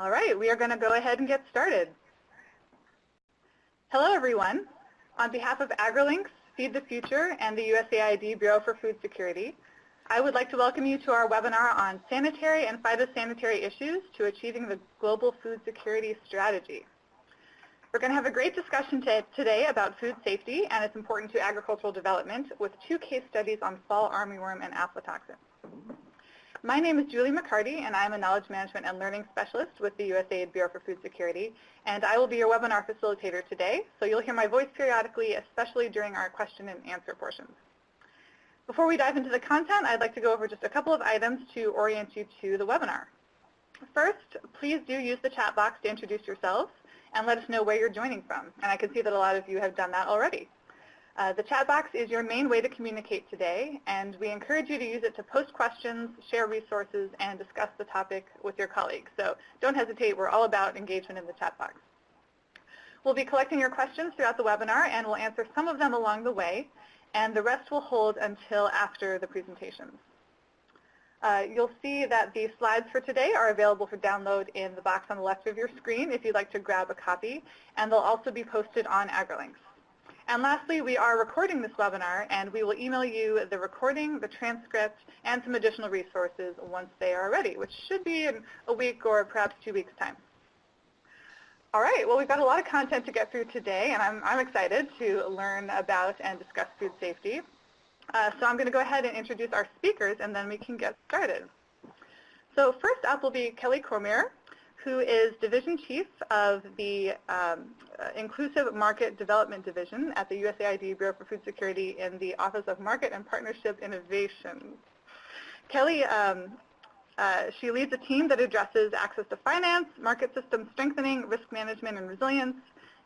All right, we are going to go ahead and get started. Hello, everyone. On behalf of AgriLinks, Feed the Future, and the USAID Bureau for Food Security, I would like to welcome you to our webinar on sanitary and phytosanitary issues to achieving the global food security strategy. We're going to have a great discussion today about food safety and its importance to agricultural development with two case studies on fall armyworm and aflatoxin. My name is Julie McCarty, and I'm a Knowledge Management and Learning Specialist with the USAID Bureau for Food Security, and I will be your webinar facilitator today, so you'll hear my voice periodically, especially during our question and answer portions. Before we dive into the content, I'd like to go over just a couple of items to orient you to the webinar. First, please do use the chat box to introduce yourselves and let us know where you're joining from, and I can see that a lot of you have done that already. Uh, the chat box is your main way to communicate today, and we encourage you to use it to post questions, share resources, and discuss the topic with your colleagues. So don't hesitate. We're all about engagement in the chat box. We'll be collecting your questions throughout the webinar, and we'll answer some of them along the way, and the rest will hold until after the presentations. Uh, you'll see that the slides for today are available for download in the box on the left of your screen if you'd like to grab a copy, and they'll also be posted on AgriLinks. And lastly, we are recording this webinar, and we will email you the recording, the transcript, and some additional resources once they are ready, which should be in a week or perhaps two weeks' time. All right, well, we've got a lot of content to get through today, and I'm, I'm excited to learn about and discuss food safety. Uh, so I'm going to go ahead and introduce our speakers, and then we can get started. So first up will be Kelly Cormier who is Division Chief of the um, uh, Inclusive Market Development Division at the USAID Bureau for Food Security in the Office of Market and Partnership Innovation. Kelly, um, uh, she leads a team that addresses access to finance, market system strengthening, risk management and resilience,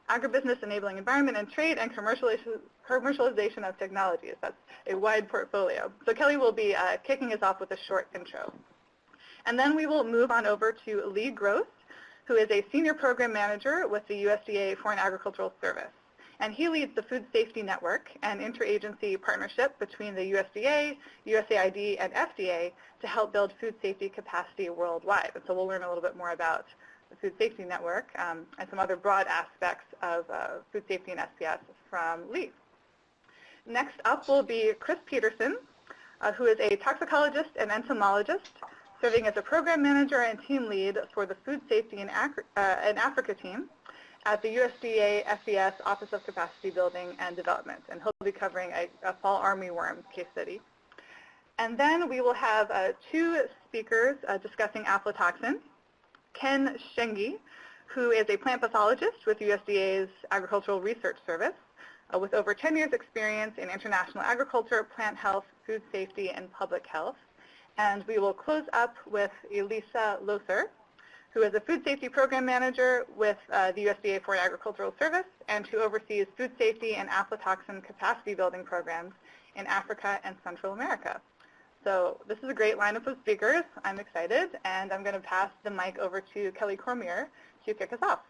agribusiness enabling environment and trade, and commercialization, commercialization of technologies. That's a wide portfolio. So Kelly will be uh, kicking us off with a short intro. And then we will move on over to Lee Gross, who is a Senior Program Manager with the USDA Foreign Agricultural Service. And he leads the Food Safety Network, an interagency partnership between the USDA, USAID, and FDA to help build food safety capacity worldwide. And so we'll learn a little bit more about the Food Safety Network um, and some other broad aspects of uh, food safety and SPS from Lee. Next up will be Chris Peterson, uh, who is a toxicologist and entomologist serving as a program manager and team lead for the Food Safety in, uh, in Africa team at the USDA FAS Office of Capacity Building and Development. And he'll be covering a, a fall armyworm case study. And then we will have uh, two speakers uh, discussing aflatoxin. Ken Shengi, who is a plant pathologist with USDA's Agricultural Research Service, uh, with over 10 years experience in international agriculture, plant health, food safety, and public health. And we will close up with Elisa Lothar, who is a food safety program manager with uh, the USDA Foreign Agricultural Service and who oversees food safety and aflatoxin capacity building programs in Africa and Central America. So this is a great lineup of speakers. I'm excited, and I'm going to pass the mic over to Kelly Cormier to kick us off.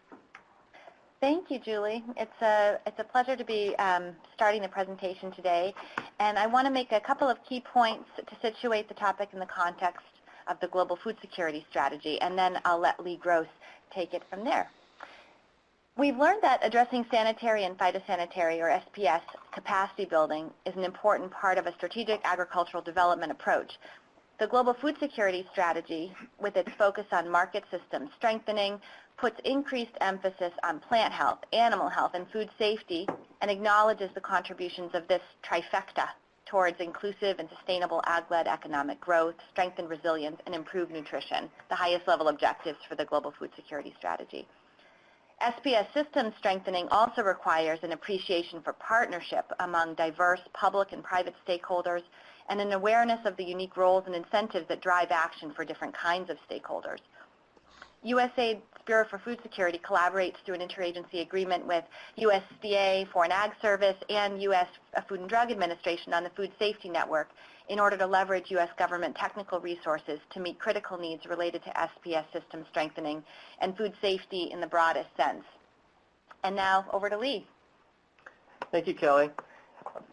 Thank you, Julie. It's a, it's a pleasure to be um, starting the presentation today. And I want to make a couple of key points to situate the topic in the context of the global food security strategy, and then I'll let Lee Gross take it from there. We've learned that addressing sanitary and phytosanitary, or SPS, capacity building is an important part of a strategic agricultural development approach the Global Food Security Strategy, with its focus on market system strengthening, puts increased emphasis on plant health, animal health, and food safety, and acknowledges the contributions of this trifecta towards inclusive and sustainable ag-led economic growth, strengthened resilience, and improved nutrition, the highest level objectives for the Global Food Security Strategy. SPS system strengthening also requires an appreciation for partnership among diverse public and private stakeholders and an awareness of the unique roles and incentives that drive action for different kinds of stakeholders. USAID Bureau for Food Security collaborates through an interagency agreement with USDA Foreign Ag Service and U.S. Food and Drug Administration on the Food Safety Network in order to leverage U.S. government technical resources to meet critical needs related to SPS system strengthening and food safety in the broadest sense. And now over to Lee. Thank you, Kelly.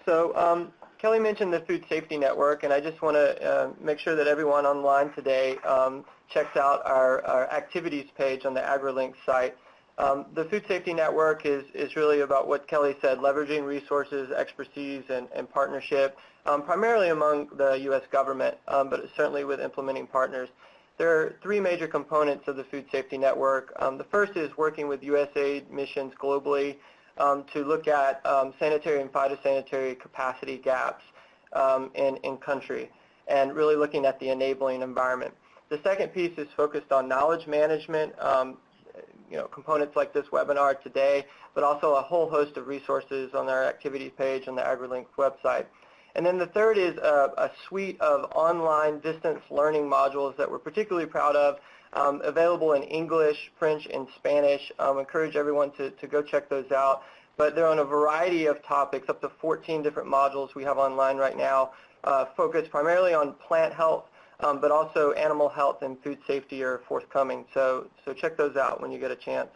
So um, Kelly mentioned the Food Safety Network, and I just want to uh, make sure that everyone online today um, checks out our, our activities page on the AgriLink site. Um, the Food Safety Network is, is really about what Kelly said, leveraging resources, expertise, and, and partnership, um, primarily among the U.S. government, um, but certainly with implementing partners. There are three major components of the Food Safety Network. Um, the first is working with USAID missions globally um, to look at um, sanitary and phytosanitary capacity gaps um, in, in country and really looking at the enabling environment. The second piece is focused on knowledge management, um, you know, components like this webinar today, but also a whole host of resources on our activities page on the AgriLink website. And then the third is a, a, suite of online distance learning modules that we're particularly proud of, um, available in English, French, and Spanish. Um, encourage everyone to, to go check those out. But they're on a variety of topics, up to 14 different modules we have online right now, uh, focused primarily on plant health, um, but also animal health and food safety are forthcoming. So, so check those out when you get a chance.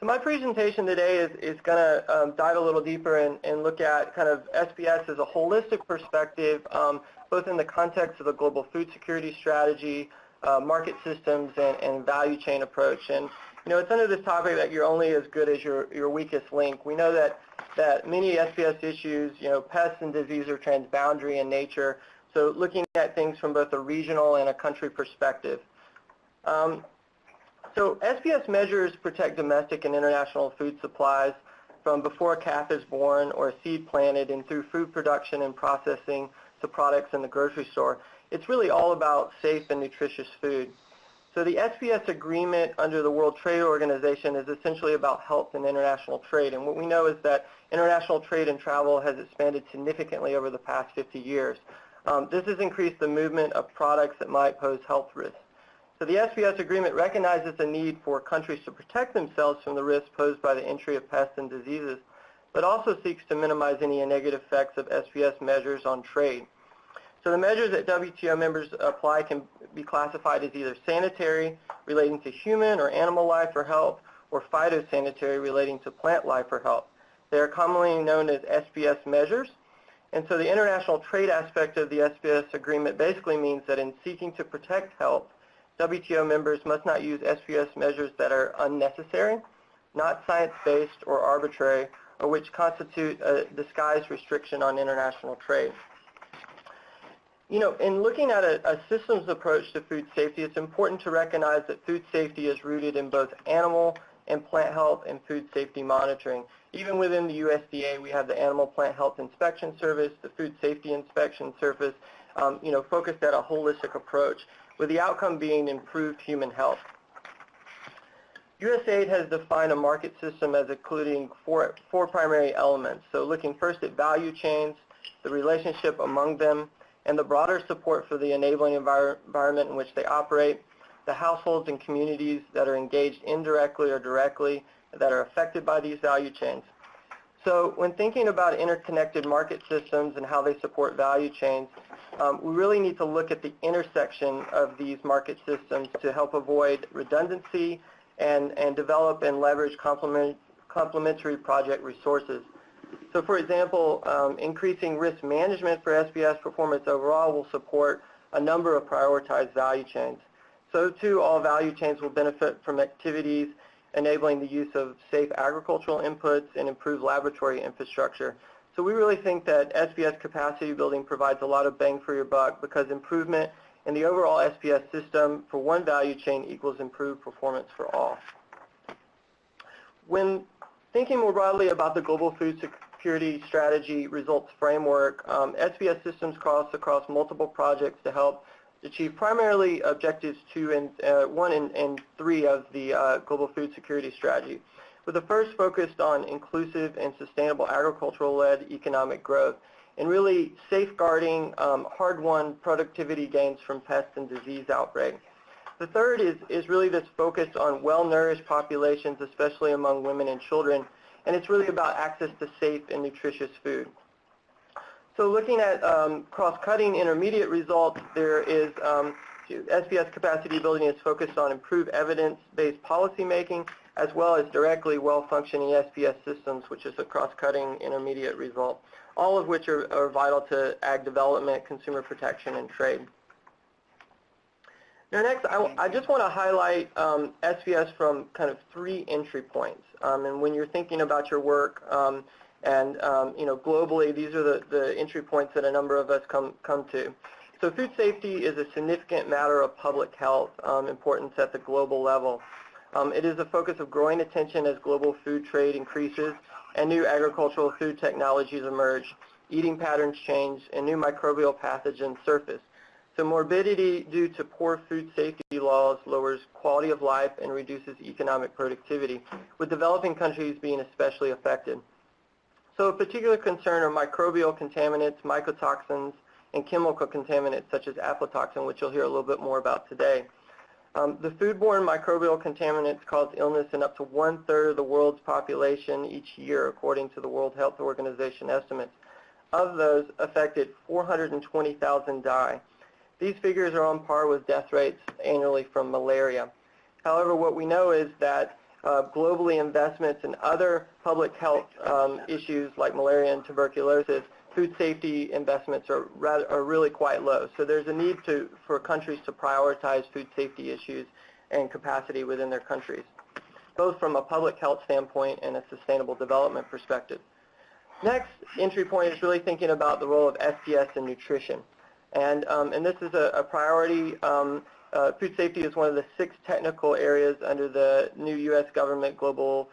So my presentation today is, is going to um, dive a little deeper and, and look at kind of SPS as a holistic perspective, um, both in the context of the global food security strategy, uh, market systems, and, and value chain approach. And you know, it's under this topic that you're only as good as your, your weakest link. We know that, that many SPS issues, you know, pests and disease are transboundary in nature, so looking at things from both a regional and a country perspective. Um, so SPS measures protect domestic and international food supplies from before a calf is born or a seed planted and through food production and processing to products in the grocery store. It's really all about safe and nutritious food. So the SPS agreement under the World Trade Organization is essentially about health and international trade. And what we know is that international trade and travel has expanded significantly over the past 50 years. Um, this has increased the movement of products that might pose health risks. So the SPS agreement recognizes the need for countries to protect themselves from the risks posed by the entry of pests and diseases, but also seeks to minimize any negative effects of SPS measures on trade. So the measures that WTO members apply can be classified as either sanitary, relating to human or animal life or health, or phytosanitary, relating to plant life or health. They are commonly known as SPS measures. And so the international trade aspect of the SPS agreement basically means that in seeking to protect health, WTO members must not use SPS measures that are unnecessary, not science-based or arbitrary, or which constitute a disguised restriction on international trade. You know, in looking at a, a, systems approach to food safety, it's important to recognize that food safety is rooted in both animal and plant health and food safety monitoring. Even within the USDA, we have the Animal Plant Health Inspection Service, the Food Safety Inspection Service, um, you know, focused at a holistic approach with the outcome being improved human health. USAID has defined a market system as including four, four primary elements. So looking first at value chains, the relationship among them, and the broader support for the enabling envir environment in which they operate, the households and communities that are engaged indirectly or directly that are affected by these value chains. So when thinking about interconnected market systems and how they support value chains, um, we really need to look at the intersection of these market systems to help avoid redundancy and, and develop and leverage complement, complementary project resources. So for example, um, increasing risk management for SPS performance overall will support a number of prioritized value chains. So too, all value chains will benefit from activities enabling the use of safe agricultural inputs and improved laboratory infrastructure. So we really think that SPS capacity building provides a lot of bang for your buck because improvement in the overall SPS system for one value chain equals improved performance for all. When thinking more broadly about the global food security strategy results framework, um, SPS systems cross across multiple projects to help achieve primarily objectives two and uh, one and, and, three of the uh, global food security strategy with the first focused on inclusive and sustainable agricultural-led economic growth and really safeguarding um, hard-won productivity gains from pest and disease outbreaks. The third is, is really this focus on well-nourished populations, especially among women and children, and it's really about access to safe and nutritious food. So looking at um, cross-cutting intermediate results, there is um, SPS capacity building is focused on improved evidence-based policymaking as well as directly well-functioning SPS systems, which is a cross-cutting intermediate result, all of which are, are, vital to ag development, consumer protection, and trade. Now next, I, I just want to highlight um, SPS from kind of three entry points. Um, and when you're thinking about your work, um, and um, you know, globally, these are the, the entry points that a number of us come come to. So food safety is a significant matter of public health um, importance at the global level. Um, it is a focus of growing attention as global food trade increases and new agricultural food technologies emerge, eating patterns change, and new microbial pathogens surface. So morbidity due to poor food safety laws lowers quality of life and reduces economic productivity, with developing countries being especially affected. So a particular concern are microbial contaminants, mycotoxins, and chemical contaminants such as aflatoxin, which you'll hear a little bit more about today. Um, the foodborne microbial contaminants cause illness in up to one-third of the world's population each year, according to the World Health Organization estimates. Of those affected, 420,000 die. These figures are on par with death rates annually from malaria. However, what we know is that uh, globally investments in other public health um, issues like malaria and tuberculosis, food safety investments are, rather, are really quite low. So there's a need to, for countries to prioritize food safety issues and capacity within their countries, both from a public health standpoint and a sustainable development perspective. Next entry point is really thinking about the role of SPS in nutrition. And, um, and this is a, a priority. Um, uh, food safety is one of the six technical areas under the new U.S. government Global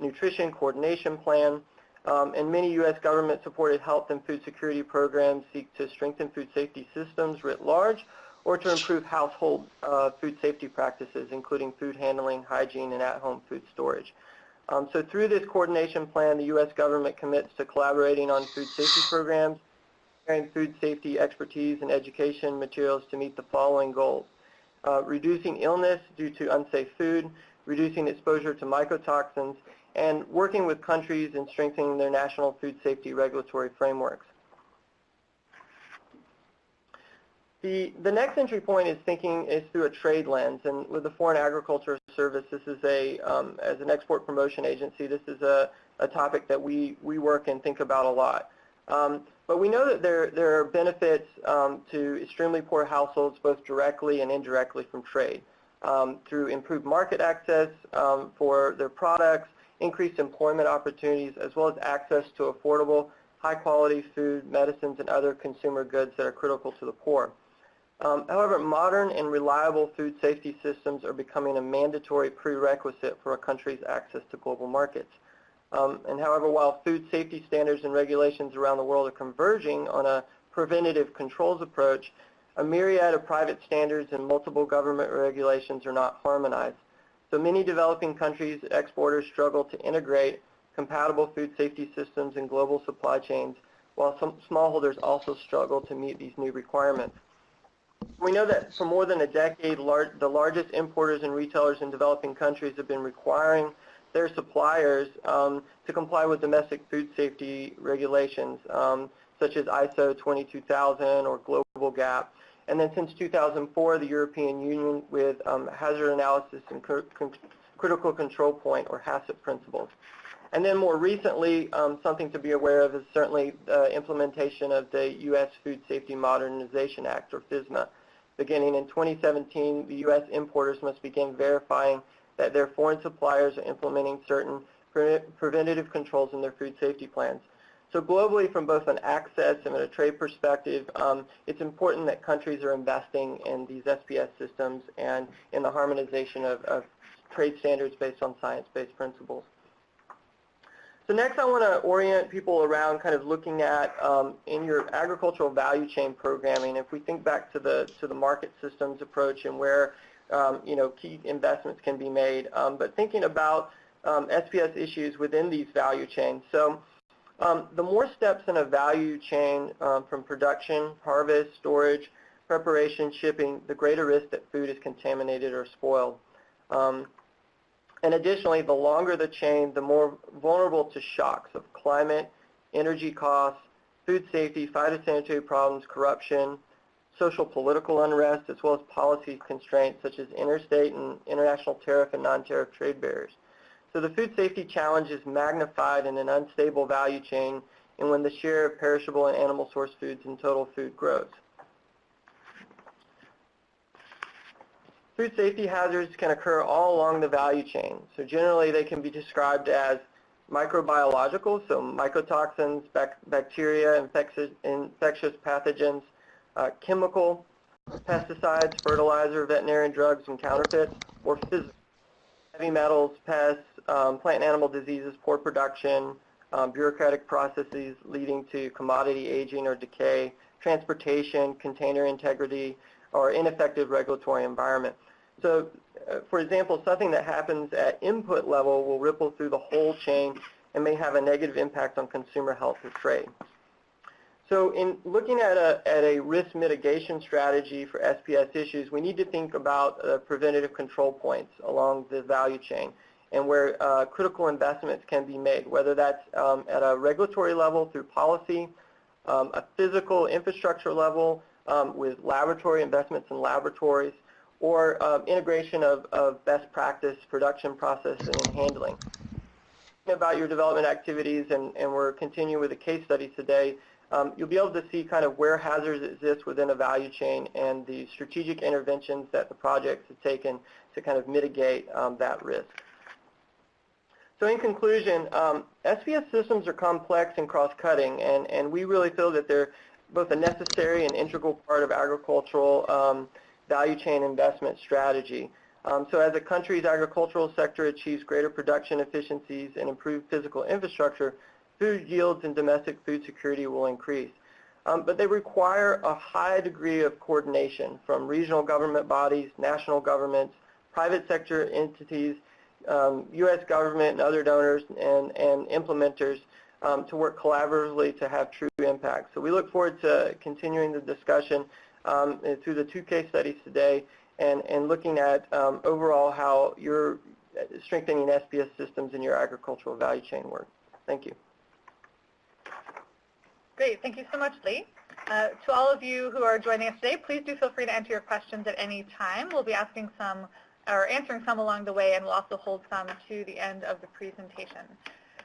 Nutrition Coordination Plan. Um, and many U.S. government-supported health and food security programs seek to strengthen food safety systems writ large or to improve household uh, food safety practices, including food handling, hygiene, and at-home food storage. Um, so through this coordination plan, the U.S. government commits to collaborating on food safety programs, sharing food safety expertise and education materials to meet the following goals. Uh, reducing illness due to unsafe food, reducing exposure to mycotoxins, and working with countries in strengthening their national food safety regulatory frameworks. The, the next entry point is thinking is through a trade lens, and with the Foreign Agriculture Service, this is a, um, as an export promotion agency, this is a, a topic that we, we work and think about a lot. Um, but we know that there, there are benefits um, to extremely poor households both directly and indirectly from trade um, through improved market access um, for their products, increased employment opportunities, as well as access to affordable, high-quality food, medicines, and other consumer goods that are critical to the poor. Um, however, modern and reliable food safety systems are becoming a mandatory prerequisite for a country's access to global markets. Um, and however, while food safety standards and regulations around the world are converging on a preventative controls approach, a myriad of private standards and multiple government regulations are not harmonized. So many developing countries' exporters struggle to integrate compatible food safety systems in global supply chains, while some smallholders also struggle to meet these new requirements. We know that for more than a decade, lar the largest importers and retailers in developing countries have been requiring their suppliers um, to comply with domestic food safety regulations, um, such as ISO 22000 or Global GAP. And then since 2004, the European Union with um, Hazard Analysis and cr Critical Control Point, or HACCP principles. And then more recently, um, something to be aware of is certainly the implementation of the U.S. Food Safety Modernization Act, or FSMA. Beginning in 2017, the U.S. importers must begin verifying that their foreign suppliers are implementing certain pre preventative controls in their food safety plans. So globally, from both an access and a trade perspective, um, it's important that countries are investing in these SPS systems and in the harmonization of, of trade standards based on science-based principles. So next I want to orient people around kind of looking at um, in your agricultural value chain programming, if we think back to the, to the market systems approach and where um, you know, key investments can be made, um, but thinking about um, SPS issues within these value chains. So um, the more steps in a value chain um, from production, harvest, storage, preparation, shipping, the greater risk that food is contaminated or spoiled. Um, and additionally, the longer the chain, the more vulnerable to shocks of climate, energy costs, food safety, phytosanitary problems, corruption, social political unrest, as well as policy constraints such as interstate and international tariff and non-tariff trade barriers. So the food safety challenge is magnified in an unstable value chain and when the share of perishable and animal source foods in total food grows. Food safety hazards can occur all along the value chain. So generally they can be described as microbiological, so mycotoxins, bac bacteria, infectious, infectious pathogens, uh, chemical, pesticides, fertilizer, veterinarian drugs, and counterfeits, or heavy metals, pests, um, plant and animal diseases, poor production, um, bureaucratic processes leading to commodity aging or decay, transportation, container integrity, or ineffective regulatory environment. So, uh, for example, something that happens at input level will ripple through the whole chain and may have a negative impact on consumer health or trade. So in looking at a, at a risk mitigation strategy for SPS issues, we need to think about uh, preventative control points along the value chain and where uh, critical investments can be made, whether that's um, at a regulatory level through policy, um, a physical infrastructure level um, with laboratory investments in laboratories, or um, integration of, of best practice production process and handling. About your development activities, and, and we're continuing with a case study today, um, you'll be able to see kind of where hazards exist within a value chain and the strategic interventions that the projects have taken to kind of mitigate um, that risk. So in conclusion, um, SPS systems are complex and cross-cutting, and, and we really feel that they're both a necessary and integral part of agricultural um, value chain investment strategy. Um, so as a country's agricultural sector achieves greater production efficiencies and improved physical infrastructure, food yields and domestic food security will increase. Um, but they require a high degree of coordination from regional government bodies, national governments, private sector entities, um, U.S. government and other donors and, and implementers um, to work collaboratively to have true impact. So we look forward to continuing the discussion um, through the two case studies today and, and looking at um, overall how you're strengthening SPS systems in your agricultural value chain work. Thank you. Great. Thank you so much, Lee. Uh, to all of you who are joining us today, please do feel free to enter your questions at any time. We'll be asking some or answering some along the way, and we'll also hold some to the end of the presentation.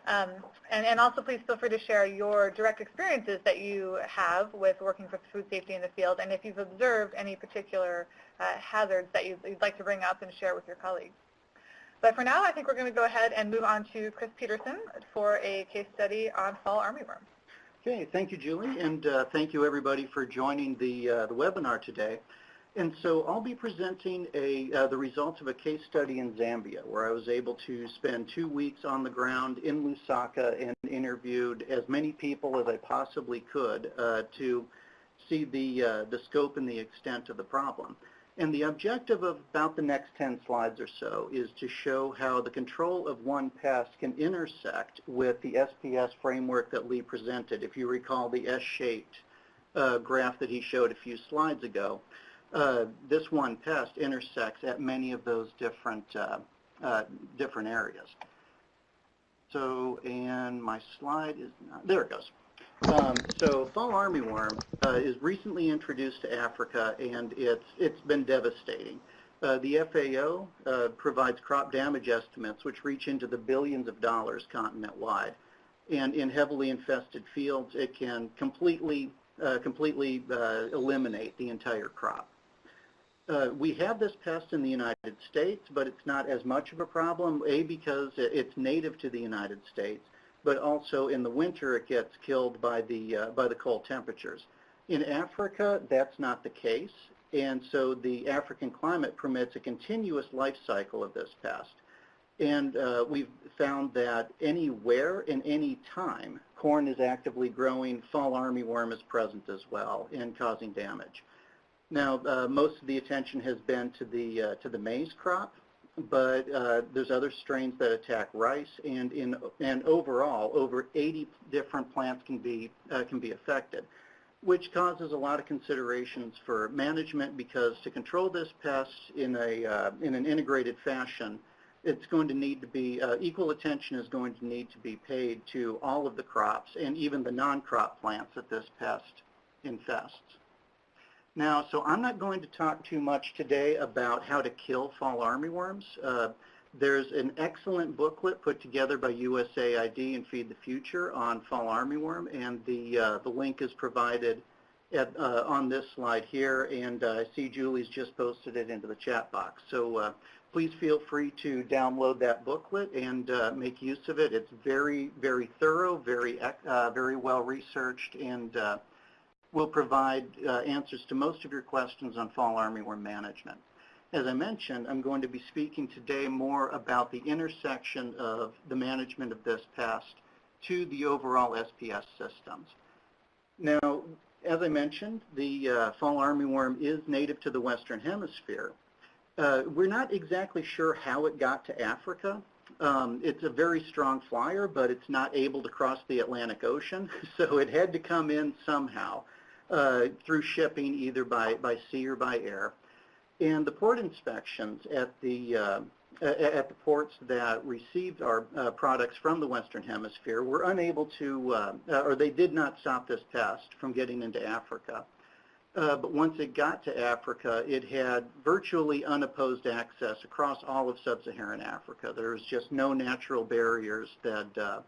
Um, and, and, also please feel free to share your direct experiences that you have with working for food safety in the field and if you've observed any particular uh, hazards that you'd, you'd, like to bring up and share with your colleagues. But for now, I think we're going to go ahead and move on to Chris Peterson for a case study on fall armyworm. Okay, thank you, Julie, and uh, thank you everybody for joining the, uh, the webinar today. And so I'll be presenting a, uh, the results of a case study in Zambia where I was able to spend two weeks on the ground in Lusaka and interviewed as many people as I possibly could uh, to see the, uh, the scope and the extent of the problem. And the objective of about the next 10 slides or so is to show how the control of one pest can intersect with the SPS framework that Lee presented. If you recall the S-shaped uh, graph that he showed a few slides ago, uh, this one pest intersects at many of those different uh, uh, different areas. So, and my slide is not, there it goes. Um, so fall armyworm uh, is recently introduced to Africa and it's, it's been devastating. Uh, the FAO uh, provides crop damage estimates which reach into the billions of dollars continent-wide. And in heavily infested fields, it can completely, completely eliminate the entire crop. Uh, we have this pest in the United States, but it's not as much of a problem, A, because it's native to the United States, but also in the winter it gets killed by the, uh, by the cold temperatures. In Africa, that's not the case, and so the African climate permits a continuous life cycle of this pest. And uh, we've found that anywhere and any time corn is actively growing, fall armyworm is present as well and causing damage. Now, uh, most of the attention has been to the uh, to the maize crop, but uh, there's other strains that attack rice, and in and overall, over 80 different plants can be uh, can be affected, which causes a lot of considerations for management because to control this pest in a uh, in an integrated fashion, it's going to need to be uh, equal attention is going to need to be paid to all of the crops and even the non-crop plants that this pest infests. Now, so I'm not going to talk too much today about how to kill fall armyworms. Uh, there's an excellent booklet put together by USAID and Feed the Future on fall armyworm, and the, uh, the link is provided at, uh, on this slide here, and uh, I see Julie's just posted it into the chat box. So uh, please feel free to download that booklet and uh, make use of it. It's very, very thorough, very, very well researched, and will provide uh, answers to most of your questions on fall armyworm management. As I mentioned, I'm going to be speaking today more about the intersection of the management of this pest to the overall SPS systems. Now, as I mentioned, the uh, fall armyworm is native to the Western Hemisphere. Uh, we're not exactly sure how it got to Africa. Um, it's a very strong flyer, but it's not able to cross the Atlantic Ocean, so it had to come in somehow uh, through shipping either by, by sea or by air. And the port inspections at the uh, at the ports that received our uh, products from the Western Hemisphere were unable to, uh, or they did not stop this pest from getting into Africa. Uh, but once it got to Africa, it had virtually unopposed access across all of sub-Saharan Africa. There was just no natural barriers that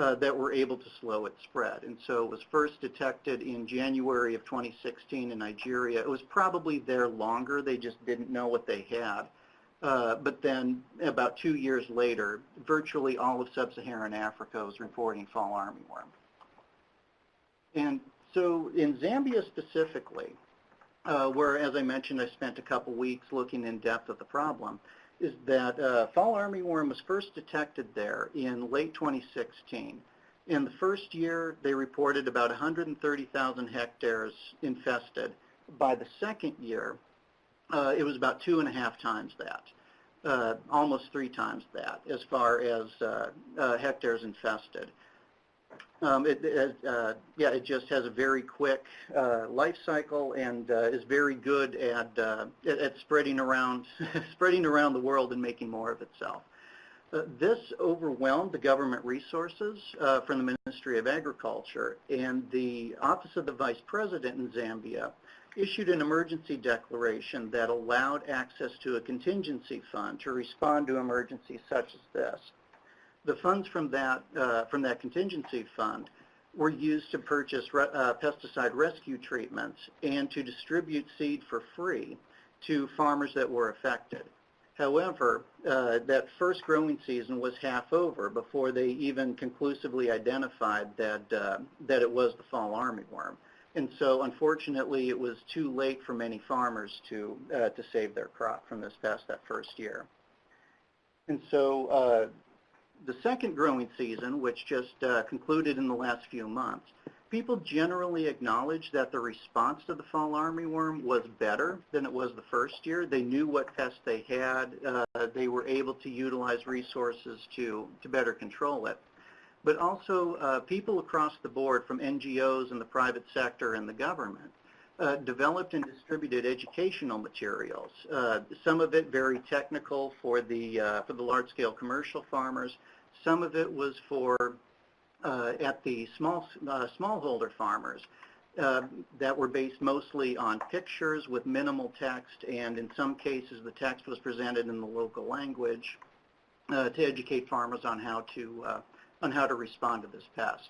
that were able to slow its spread. And so it was first detected in January of 2016 in Nigeria. It was probably there longer. They just didn't know what they had. Uh, but then about two years later, virtually all of sub-Saharan Africa was reporting fall armyworm. And so in Zambia specifically, uh, where, as I mentioned, I spent a couple weeks looking in depth at the problem, is that uh, fall armyworm was first detected there in late 2016. In the first year, they reported about 130,000 hectares infested. By the second year, uh, it was about two and a half times that, uh, almost three times that, as far as uh, uh, hectares infested. Um, it, it, uh, yeah, it just has a very quick uh, life cycle and uh, is very good at, uh, at, at spreading around, spreading around the world and making more of itself. Uh, this overwhelmed the government resources uh, from the Ministry of Agriculture, and the Office of the Vice President in Zambia issued an emergency declaration that allowed access to a contingency fund to respond to emergencies such as this. The funds from that, uh, from that contingency fund were used to purchase re uh, pesticide rescue treatments and to distribute seed for free to farmers that were affected. However, uh, that first growing season was half over before they even conclusively identified that, uh, that it was the fall armyworm. And so unfortunately it was too late for many farmers to, uh, to save their crop from this pest that first year. And so uh, the second growing season, which just uh, concluded in the last few months, people generally acknowledge that the response to the fall armyworm was better than it was the first year. They knew what pests they had. Uh, they were able to utilize resources to, to better control it. But also uh, people across the board from NGOs and the private sector and the government uh, developed and distributed educational materials. Uh, some of it very technical for the, uh, for the large-scale commercial farmers. Some of it was for uh, at the small uh, smallholder farmers that were based mostly on pictures with minimal text, and in some cases the text was presented in the local language to educate farmers on how to on how to respond to this pest.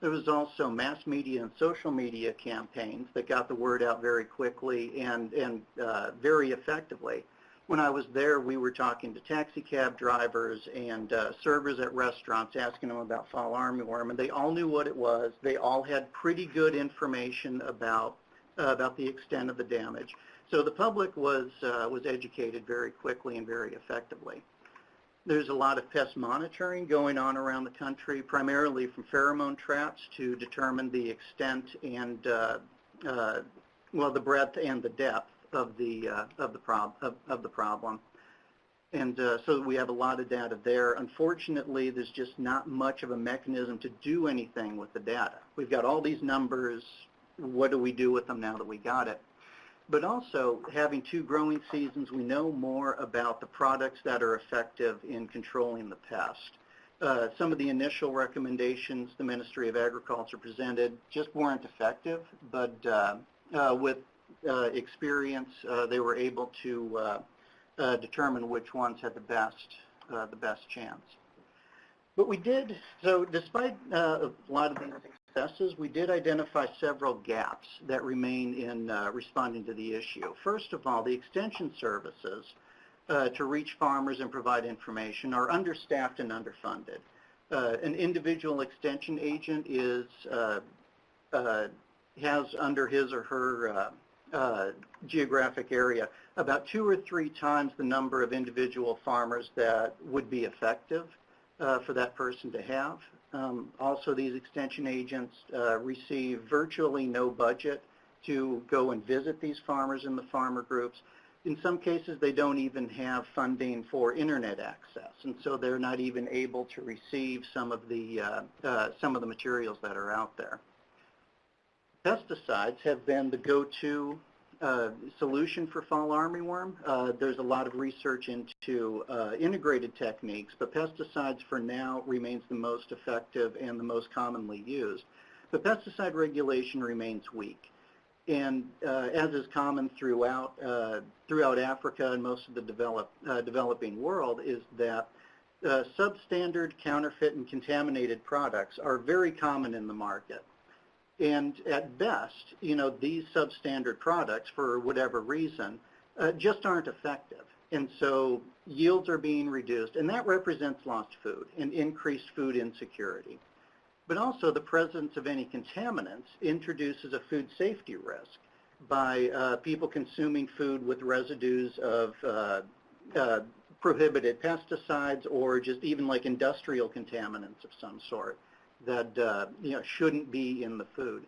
There was also mass media and social media campaigns that got the word out very quickly and and uh, very effectively when I was there, we were talking to taxi cab drivers and uh, servers at restaurants asking them about fall armyworm, and they all knew what it was. They all had pretty good information about uh, about the extent of the damage. So the public was uh, was educated very quickly and very effectively. There's a lot of pest monitoring going on around the country, primarily from pheromone traps to determine the extent and uh, uh, well the breadth and the depth of the uh, of the prob of, of the problem. And uh, so we have a lot of data there. Unfortunately, there's just not much of a mechanism to do anything with the data. We've got all these numbers. What do we do with them now that we got it? But also, having two growing seasons, we know more about the products that are effective in controlling the pest. Uh, some of the initial recommendations the Ministry of Agriculture presented just weren't effective, but uh, uh, with uh, experience, uh, they were able to uh, determine which ones had the best, the best chance. But we did, so despite a lot of these successes, we did identify several gaps that remain in uh, responding to the issue. First of all, the extension services uh, to reach farmers and provide information are understaffed and underfunded. Uh, an individual extension agent is uh, uh, has under his or her uh, geographic area about two or three times the number of individual farmers that would be effective for that person to have. Um, also, these extension agents uh, receive virtually no budget to go and visit these farmers in the farmer groups. In some cases, they don't even have funding for internet access, and so they're not even able to receive some of the uh, uh, some of the materials that are out there. Pesticides have been the go-to uh, solution for fall armyworm. Uh, there's a lot of research into uh, integrated techniques, but pesticides for now remains the most effective and the most commonly used. But pesticide regulation remains weak. And uh, as is common throughout, uh, throughout Africa and most of the develop, developing world is that substandard, counterfeit, and contaminated products are very common in the market. And at best, you know, these substandard products, for whatever reason, uh, just aren't effective. And so yields are being reduced, and that represents lost food and increased food insecurity. But also the presence of any contaminants introduces a food safety risk by uh, people consuming food with residues of uh, uh, prohibited pesticides or just even like industrial contaminants of some sort that uh, you know shouldn't be in the food.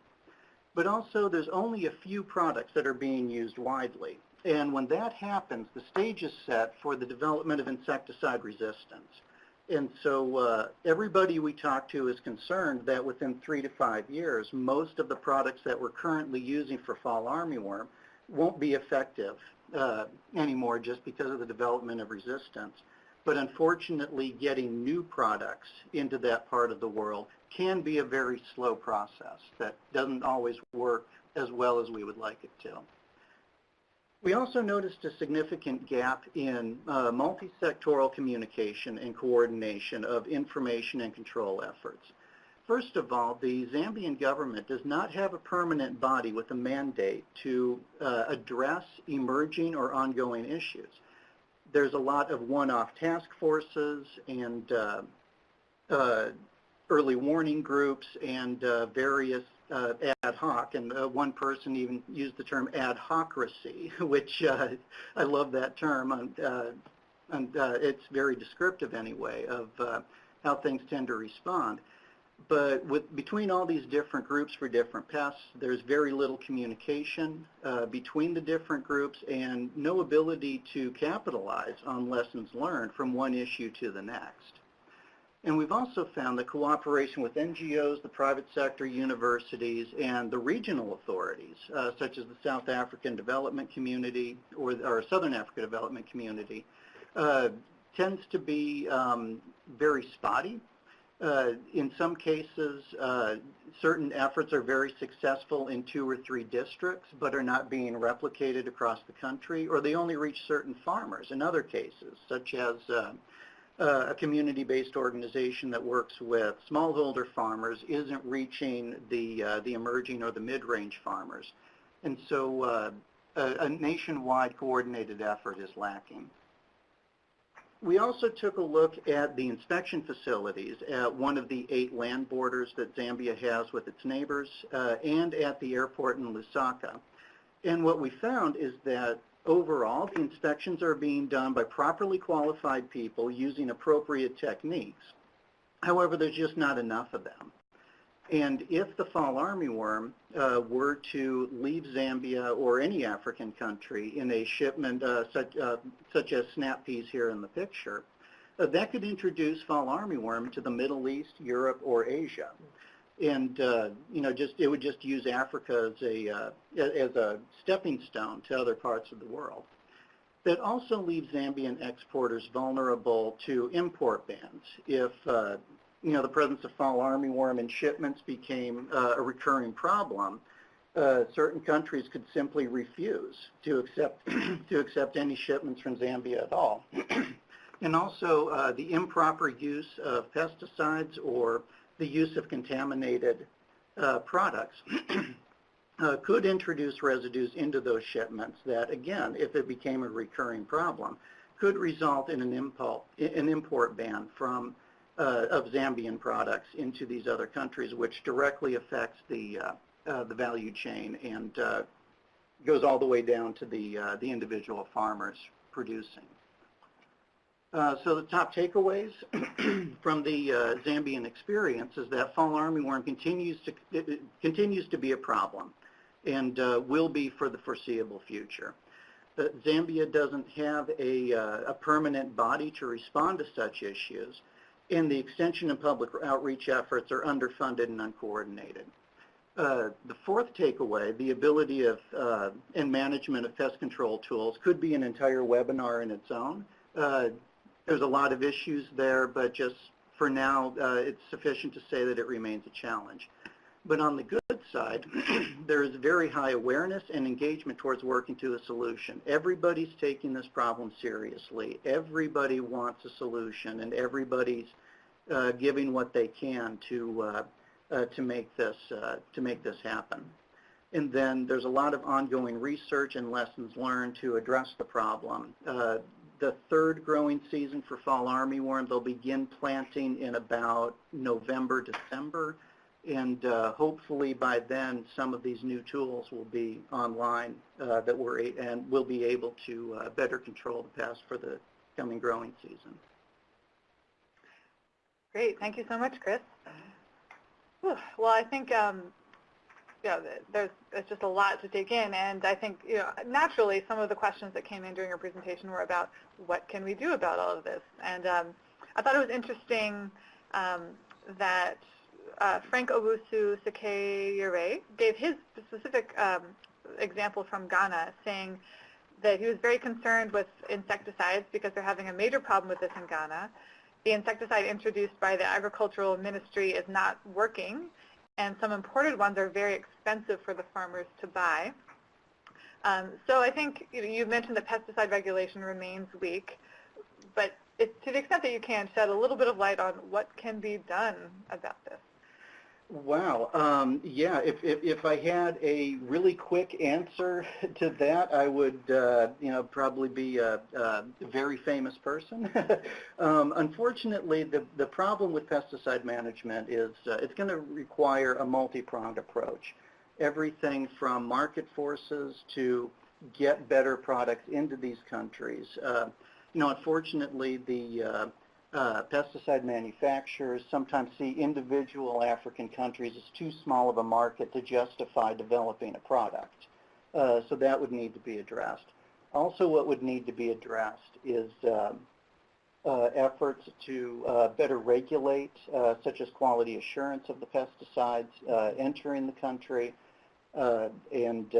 But also there's only a few products that are being used widely. And when that happens, the stage is set for the development of insecticide resistance. And so uh, everybody we talk to is concerned that within three to five years, most of the products that we're currently using for fall armyworm won't be effective uh, anymore just because of the development of resistance. But unfortunately, getting new products into that part of the world can be a very slow process that doesn't always work as well as we would like it to. We also noticed a significant gap in uh, multi-sectoral communication and coordination of information and control efforts. First of all, the Zambian government does not have a permanent body with a mandate to uh, address emerging or ongoing issues. There's a lot of one-off task forces and uh, uh early warning groups and uh, various ad hoc, and one person even used the term ad hocracy, which I love that term, and, and it's very descriptive anyway of how things tend to respond. But with, between all these different groups for different pests, there's very little communication uh, between the different groups and no ability to capitalize on lessons learned from one issue to the next. And we've also found that cooperation with NGOs, the private sector, universities, and the regional authorities, uh, such as the South African Development Community or, or Southern Africa Development Community, uh, tends to be um, very spotty. Uh, in some cases, uh, certain efforts are very successful in two or three districts, but are not being replicated across the country, or they only reach certain farmers in other cases, such as uh, uh, a community-based organization that works with smallholder farmers isn't reaching the, uh, the emerging or the mid-range farmers. And so uh, a, a nationwide coordinated effort is lacking. We also took a look at the inspection facilities at one of the eight land borders that Zambia has with its neighbors uh, and at the airport in Lusaka. And what we found is that Overall, the inspections are being done by properly qualified people using appropriate techniques. However, there's just not enough of them. And if the fall armyworm uh, were to leave Zambia or any African country in a shipment uh, such, uh, such as snap peas here in the picture, uh, that could introduce fall armyworm to the Middle East, Europe, or Asia and uh, you know, just it would just use Africa as a uh, as a stepping stone to other parts of the world. That also leaves Zambian exporters vulnerable to import bans if you know the presence of fall armyworm in shipments became uh, a recurring problem. Uh, certain countries could simply refuse to accept to accept any shipments from Zambia at all. and also uh, the improper use of pesticides or the use of contaminated uh, products uh, could introduce residues into those shipments that, again, if it became a recurring problem, could result in an, impulse, an import ban from of Zambian products into these other countries, which directly affects the uh, uh, the value chain and uh, goes all the way down to the uh, the individual farmers producing. Uh, so the top takeaways from the uh, Zambian experience is that fall armyworm continues to continues to be a problem and uh, will be for the foreseeable future. Uh, Zambia doesn't have a, uh, a permanent body to respond to such issues, and the extension and public outreach efforts are underfunded and uncoordinated. Uh, the fourth takeaway, the ability of uh, and management of pest control tools could be an entire webinar in its own. Uh, there's a lot of issues there, but just for now, uh, it's sufficient to say that it remains a challenge. But on the good side, there is very high awareness and engagement towards working to a solution. Everybody's taking this problem seriously. Everybody wants a solution, and everybody's uh, giving what they can to uh, uh, to make this uh, to make this happen. And then there's a lot of ongoing research and lessons learned to address the problem. Uh, the third growing season for fall armyworm, they'll begin planting in about November, December, and uh, hopefully by then some of these new tools will be online uh, that we're and we'll be able to uh, better control the pest for the coming growing season. Great. Thank you so much, Chris. Whew. Well, I think um, know, there's, there's just a lot to take in, and I think you know, naturally some of the questions that came in during your presentation were about what can we do about all of this. And um, I thought it was interesting um, that Frank Obusu Sekeyere gave his specific um, example from Ghana, saying that he was very concerned with insecticides because they're having a major problem with this in Ghana. The insecticide introduced by the agricultural ministry is not working, and some imported ones are very expensive for the farmers to buy. Um, so I think you, know, you mentioned that pesticide regulation remains weak, but it, to the extent that you can, shed a little bit of light on what can be done about this. Wow. Um, yeah, if, if, if I had a really quick answer to that, I would, uh, you know, probably be a, a very famous person. um, unfortunately, the, the problem with pesticide management is uh, it's going to require a multi-pronged approach. Everything from market forces to get better products into these countries. Uh, you know, unfortunately, the uh, uh, pesticide manufacturers sometimes see individual African countries as too small of a market to justify developing a product. Uh, so that would need to be addressed. Also what would need to be addressed is um, uh, efforts to uh, better regulate, uh, such as quality assurance of the pesticides uh, entering the country, uh, and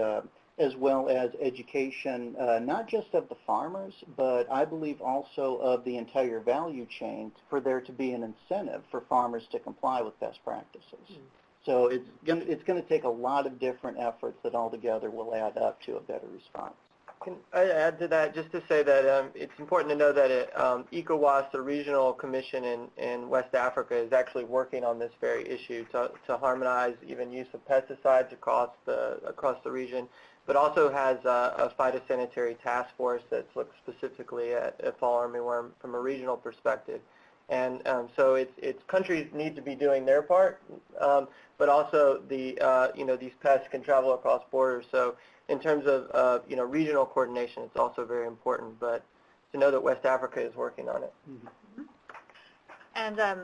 as well as education, uh, not just of the farmers, but I believe also of the entire value chain for there to be an incentive for farmers to comply with best practices. Mm. So it's going it's going to take a lot of different efforts that all together will add up to a better response. Can I add to that just to say that um, it's important to know that it, um, ECOWAS, the regional commission in, in West Africa, is actually working on this very issue to, to harmonize even use of pesticides across the across the region but also has a, a phytosanitary task force that's looked specifically at, at fall armyworm from a regional perspective. And um, so it's, it's countries need to be doing their part, um, but also the uh, you know these pests can travel across borders. So in terms of uh, you know regional coordination, it's also very important. But to know that West Africa is working on it. Mm -hmm. And um,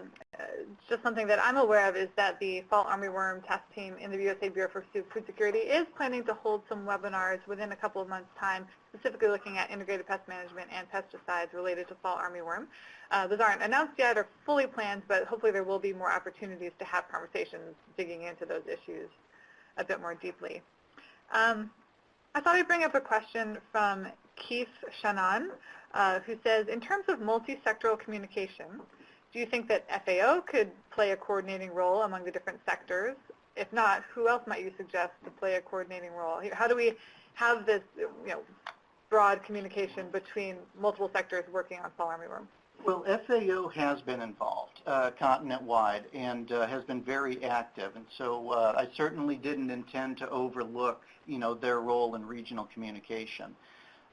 just something that I'm aware of is that the fall armyworm task team in the USAID Bureau for Food Security is planning to hold some webinars within a couple of months' time, specifically looking at integrated pest management and pesticides related to fall armyworm. Uh, those aren't announced yet or fully planned, but hopefully there will be more opportunities to have conversations digging into those issues a bit more deeply. Um, I thought I'd bring up a question from Keith Shannon, uh, who says, in terms of multi-sectoral communication, do you think that FAO could play a coordinating role among the different sectors? If not, who else might you suggest to play a coordinating role? How do we have this you know, broad communication between multiple sectors working on fall armyworm? Well, FAO has been involved uh, continent-wide and uh, has been very active, and so uh, I certainly didn't intend to overlook, you know, their role in regional communication.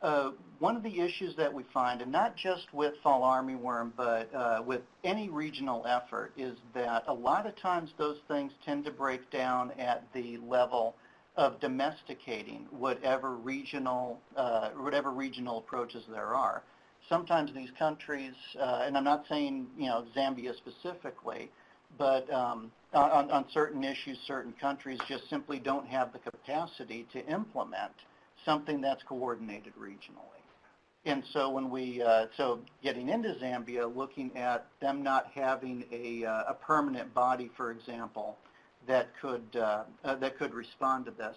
Uh, one of the issues that we find, and not just with fall armyworm, but uh, with any regional effort, is that a lot of times those things tend to break down at the level of domesticating whatever regional, uh, whatever regional approaches there are. Sometimes these countries, uh, and I'm not saying you know Zambia specifically, but um, on, on certain issues, certain countries just simply don't have the capacity to implement something that's coordinated regionally. And so when we, uh, so getting into Zambia, looking at them not having a, uh, a permanent body, for example, that could uh, uh, that could respond to this,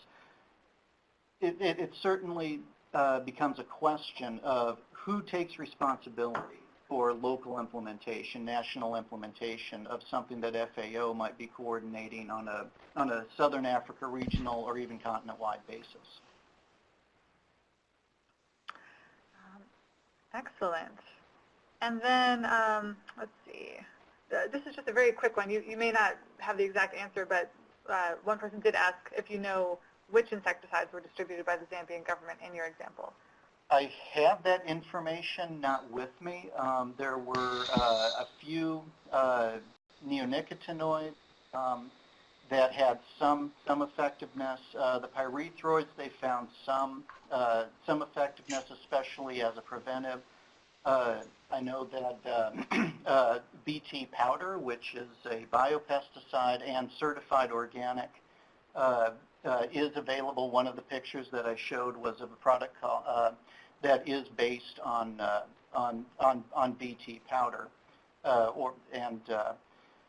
it, it, it certainly uh, becomes a question of who takes responsibility for local implementation, national implementation of something that FAO might be coordinating on a, on a Southern Africa regional or even continent-wide basis. Excellent. And then, um, let's see. Uh, this is just a very quick one. You, you may not have the exact answer, but uh, one person did ask if you know which insecticides were distributed by the Zambian government in your example. I have that information not with me. Um, there were uh, a few uh, neonicotinoids um, that had some some effectiveness. Uh, the pyrethroids they found some uh, some effectiveness, especially as a preventive. Uh, I know that uh, BT powder, which is a biopesticide and certified organic, is available. One of the pictures that I showed was of a product called that is based on uh, on, on on BT powder, uh, or and uh,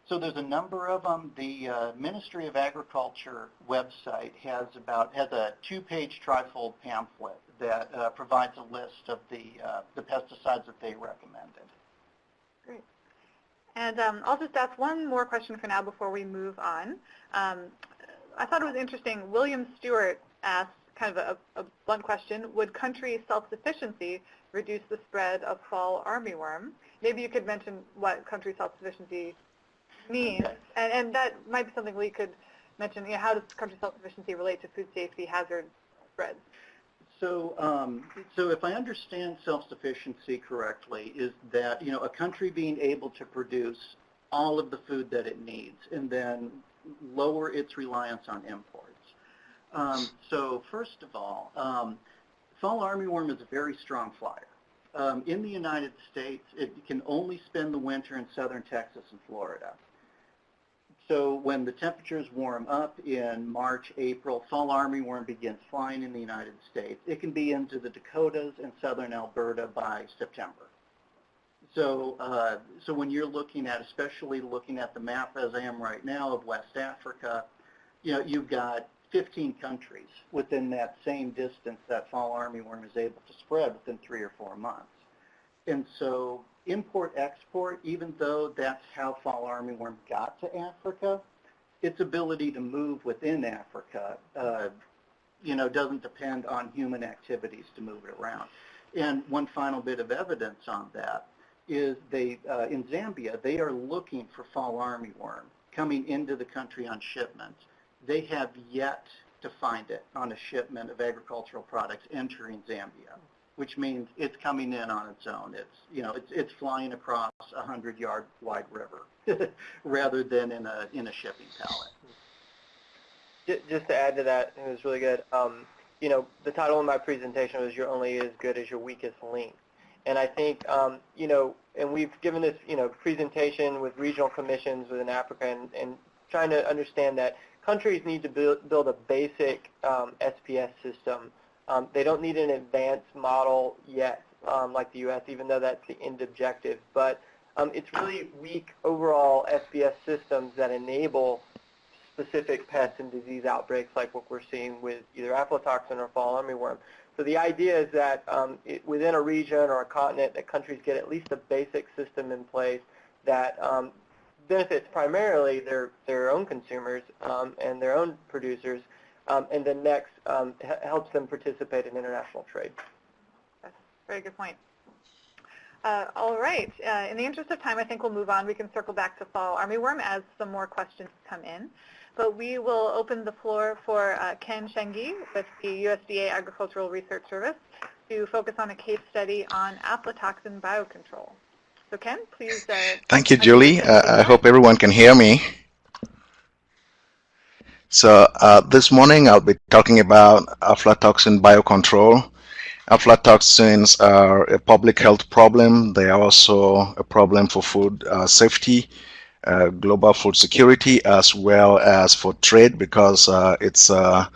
so there's a number of them. The uh, Ministry of Agriculture website has about has a two-page trifold pamphlet that uh, provides a list of the uh, the pesticides that they recommended. Great. And um, I'll just ask one more question for now before we move on. Um, I thought it was interesting. William Stewart asked kind of a, a blunt question, would country self-sufficiency reduce the spread of fall armyworm? Maybe you could mention what country self-sufficiency means, and, and that might be something we could mention. You know, how does country self-sufficiency relate to food safety hazard spreads? So, um, so if I understand self-sufficiency correctly, is that you know a country being able to produce all of the food that it needs, and then lower its reliance on imports. Um, so first of all, um, fall armyworm is a very strong flyer. Um, in the United States, it can only spend the winter in southern Texas and Florida. So when the temperatures warm up in March, April, fall armyworm begins flying in the United States. It can be into the Dakotas and southern Alberta by September. So, uh, so when you're looking at, especially looking at the map as I am right now of West Africa, you know, you've got 15 countries within that same distance that fall armyworm is able to spread within three or four months. And so import-export, even though that's how fall armyworm got to Africa, its ability to move within Africa, uh, you know, doesn't depend on human activities to move it around. And one final bit of evidence on that is they, uh, in Zambia, they are looking for fall armyworm coming into the country on shipments they have yet to find it on a shipment of agricultural products entering Zambia, which means it's coming in on its own. It's, you know, it's, it's flying across a 100-yard wide river rather than in a, in a shipping pallet. Just to add to that, it was really good. Um, you know, the title of my presentation was "You're only as good as your weakest link," and I think, um, you know, and we've given this, you know, presentation with regional commissions within Africa, and, and trying to understand that countries need to build, build a basic um, SPS system. Um, they don't need an advanced model yet, um, like the U.S., even though that's the end objective. But um, it's really weak overall SPS systems that enable specific pest and disease outbreaks like what we're seeing with either aflatoxin or fall armyworm. So the idea is that um, it, within a region or a continent, that countries get at least a basic system in place that um, benefits primarily their, their own consumers um, and their own producers, and then next um, helps them participate in international trade. That's a very good point. Uh, all right. Uh, in the interest of time, I think we'll move on. We can circle back to fall armyworm as some more questions come in. But we will open the floor for uh, Ken Shengi with the USDA Agricultural Research Service to focus on a case study on aflatoxin biocontrol. So Ken, please. Uh, Thank you, Julie. Uh, I hope everyone can hear me. So uh, this morning I'll be talking about aflatoxin biocontrol. Aflatoxins are a public health problem. They are also a problem for food uh, safety, uh, global food security, as well as for trade because uh, it's, uh,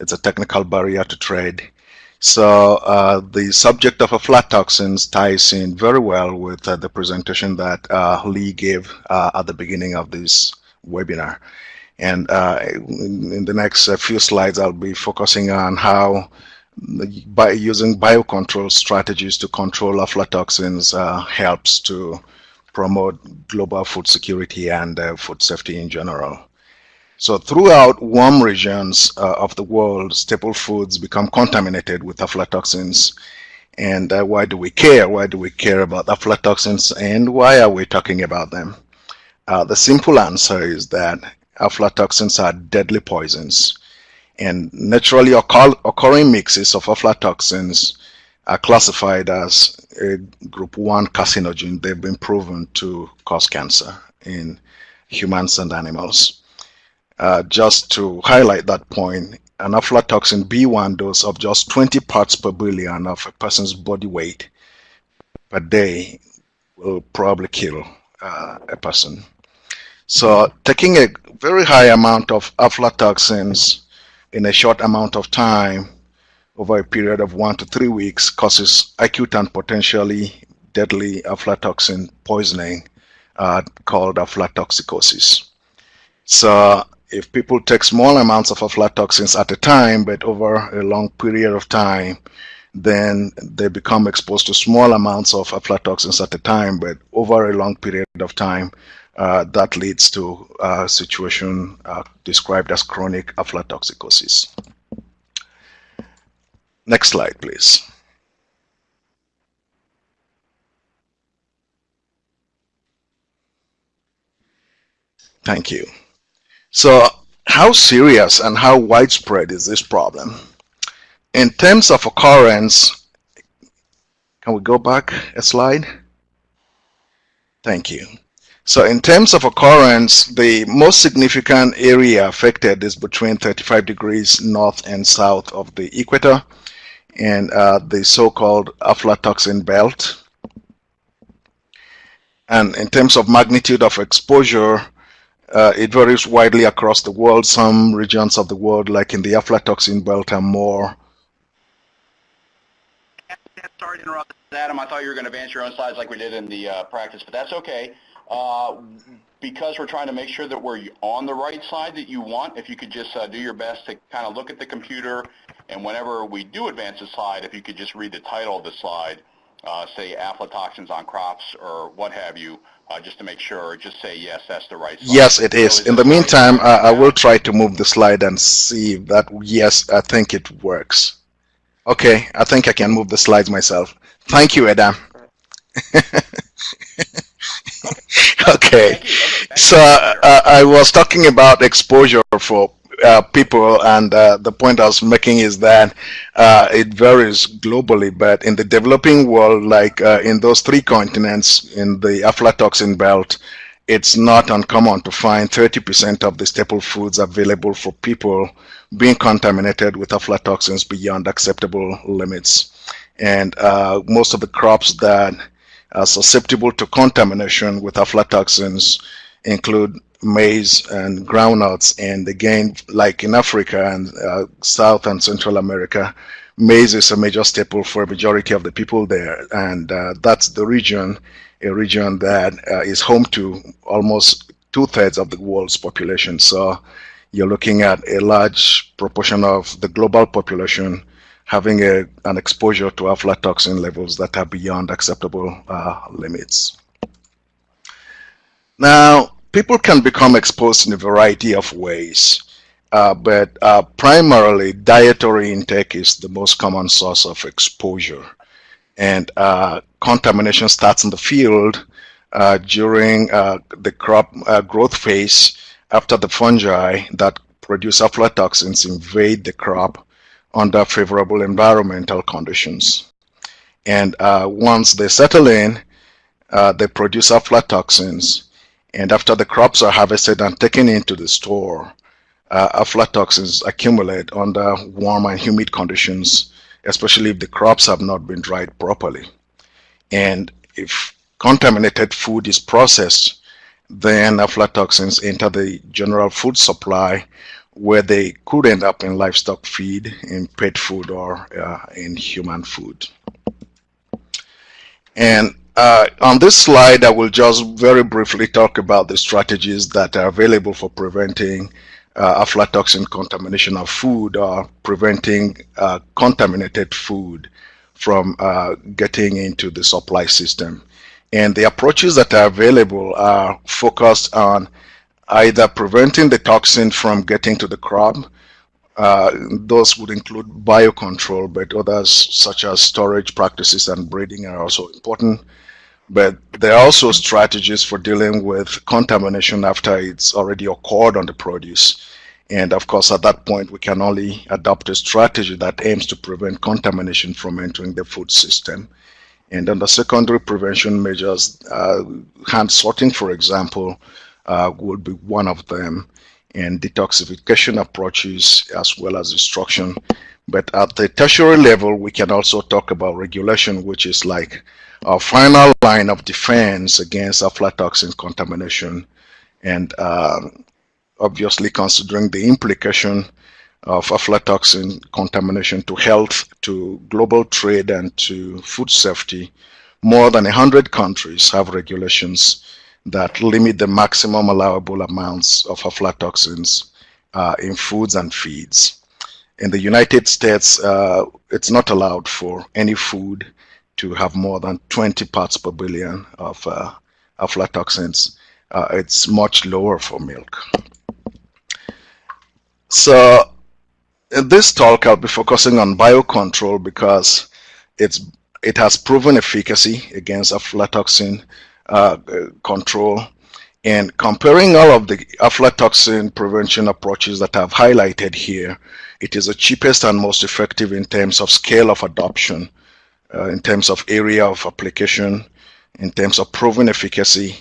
it's a technical barrier to trade. So uh, the subject of aflatoxins ties in very well with the presentation that Lee gave at the beginning of this webinar. And uh, in, the next uh, few slides, I'll be focusing on how by using biocontrol strategies to control aflatoxins uh, helps to promote global food security and uh, food safety in general. So throughout warm regions uh, of the world, staple foods become contaminated with aflatoxins. And uh, why do we care? Why do we care about aflatoxins and why are we talking about them? the simple answer is that aflatoxins are deadly poisons. And naturally occur occurring mixes of aflatoxins are classified as a group 1 carcinogen. They've been proven to cause cancer in humans and animals. Uh, just to highlight that point, an aflatoxin B1 dose of just 20 parts per billion of a person's body weight per day will probably kill uh, a person. So taking a very high amount of aflatoxins in a short amount of time over a period of one to three weeks causes acute and potentially deadly aflatoxin poisoning uh, called aflatoxicosis. So if people take small amounts of aflatoxins at a time, but over a long period of time, then they become exposed to small amounts of aflatoxins at a time, but over a long period of time, uh, that leads to a situation uh, described as chronic aflatoxicosis. Next slide, please. Thank you. So how serious and how widespread is this problem? In terms of occurrence, can we go back a slide? Thank you. So in terms of occurrence, the most significant area affected is between 35 degrees north and south of the equator and uh, the so-called aflatoxin belt. And in terms of magnitude of exposure, uh, it varies widely across the world. Some regions of the world, like in the aflatoxin belt, are more. Sorry to interrupt, Adam. I thought you were going to advance your own slides like we did in the uh, practice, but that's okay. Uh, because we're trying to make sure that we're on the right side that you want, if you could just uh, do your best to kind of look at the computer, and whenever we do advance the slide, if you could just read the title of the slide, uh, say aflatoxins on crops or what have you, uh, just to make sure, just say yes, that's the right slide. Yes, it is. So In the meantime, I, I will try to move the slide and see if that, yes, I think it works. Okay, I think I can move the slides myself. Thank you, Adam. okay. So uh, I was talking about exposure for uh, people, and uh, the point I was making is that uh, it varies globally, but in the developing world, like uh, in those three continents in the aflatoxin belt, it's not uncommon to find 30% of the staple foods available for people being contaminated with aflatoxins beyond acceptable limits. And uh, most of the crops that are susceptible to contamination with aflatoxins include maize and groundnuts. And again, like in Africa and uh, South and Central America, maize is a major staple for a majority of the people there. And uh, that's the region, a region that uh, is home to almost two-thirds of the world's population. So you're looking at a large proportion of the global population having a, an exposure to aflatoxin levels that are beyond acceptable uh, limits. Now, people can become exposed in a variety of ways, uh, but uh, primarily dietary intake is the most common source of exposure. And uh, contamination starts in the field uh, during uh, the crop growth phase after the fungi that produce aflatoxins invade the crop under favorable environmental conditions. And uh, once they settle in, uh, they produce aflatoxins. And after the crops are harvested and taken into the store, uh, aflatoxins accumulate under warm and humid conditions, especially if the crops have not been dried properly. And if contaminated food is processed, then aflatoxins enter the general food supply where they could end up in livestock feed, in pet food, or uh, in human food. And uh, on this slide, I will just very briefly talk about the strategies that are available for preventing uh, aflatoxin contamination of food or preventing uh, contaminated food from uh, getting into the supply system. And the approaches that are available are focused on either preventing the toxin from getting to the crop. Uh, those would include biocontrol, but others such as storage practices and breeding are also important. But there are also strategies for dealing with contamination after it's already occurred on the produce. And of course, at that point, we can only adopt a strategy that aims to prevent contamination from entering the food system. And under secondary prevention measures, uh, hand sorting, for example, uh, would be one of them, and detoxification approaches as well as instruction. But at the tertiary level, we can also talk about regulation, which is like our final line of defense against aflatoxin contamination. And uh, obviously considering the implication of aflatoxin contamination to health, to global trade, and to food safety, more than 100 countries have regulations that limit the maximum allowable amounts of aflatoxins uh, in foods and feeds. In the United States, uh, it's not allowed for any food to have more than 20 parts per billion of uh, aflatoxins. Uh, it's much lower for milk. So in this talk, I'll be focusing on biocontrol because it's it has proven efficacy against aflatoxin uh, control. And comparing all of the aflatoxin prevention approaches that I've highlighted here, it is the cheapest and most effective in terms of scale of adoption, uh, in terms of area of application, in terms of proven efficacy,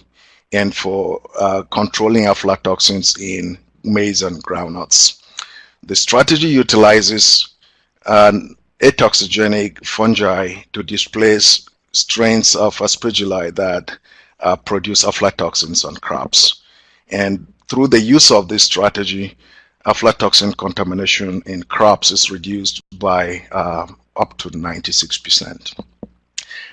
and for uh, controlling aflatoxins in maize and groundnuts. The strategy utilizes an atoxigenic fungi to displace strains of aspergilli that uh, produce aflatoxins on crops. And through the use of this strategy, aflatoxin contamination in crops is reduced by uh, up to 96%.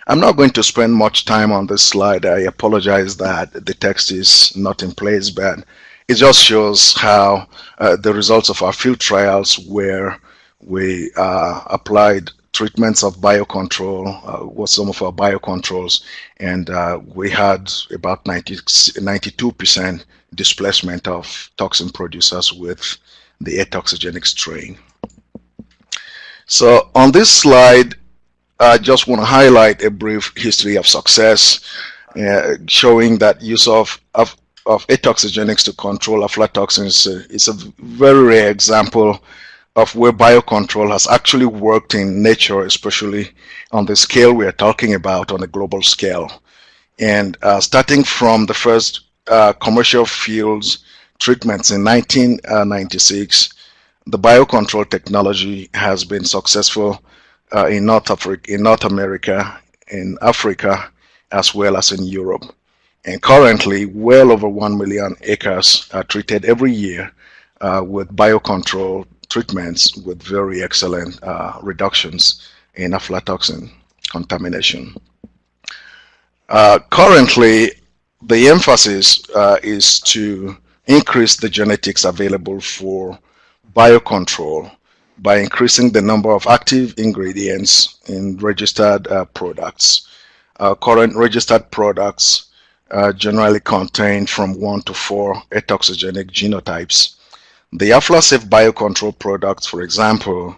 I'm not going to spend much time on this slide. I apologize that the text is not in place, but it just shows how uh, the results of our field trials where we uh, applied treatments of biocontrol, uh, was some of our biocontrols, and uh, we had about 90, 92% displacement of toxin producers with the atoxigenic strain. So on this slide, I just want to highlight a brief history of success, uh, showing that use of, of, of atoxigenics to control aflatoxins is a very rare example of where biocontrol has actually worked in nature, especially on the scale we are talking about on a global scale. And uh, starting from the first uh, commercial fields treatments in 1996, the biocontrol technology has been successful uh, in North Africa, in North America, in Africa, as well as in Europe. And currently, well over 1 million acres are treated every year uh, with biocontrol treatments with very excellent uh, reductions in aflatoxin contamination. Uh, currently, the emphasis uh, is to increase the genetics available for biocontrol by increasing the number of active ingredients in registered uh, products. Uh, current registered products uh, generally contain from one to four atoxigenic genotypes the AflaSafe biocontrol products, for example,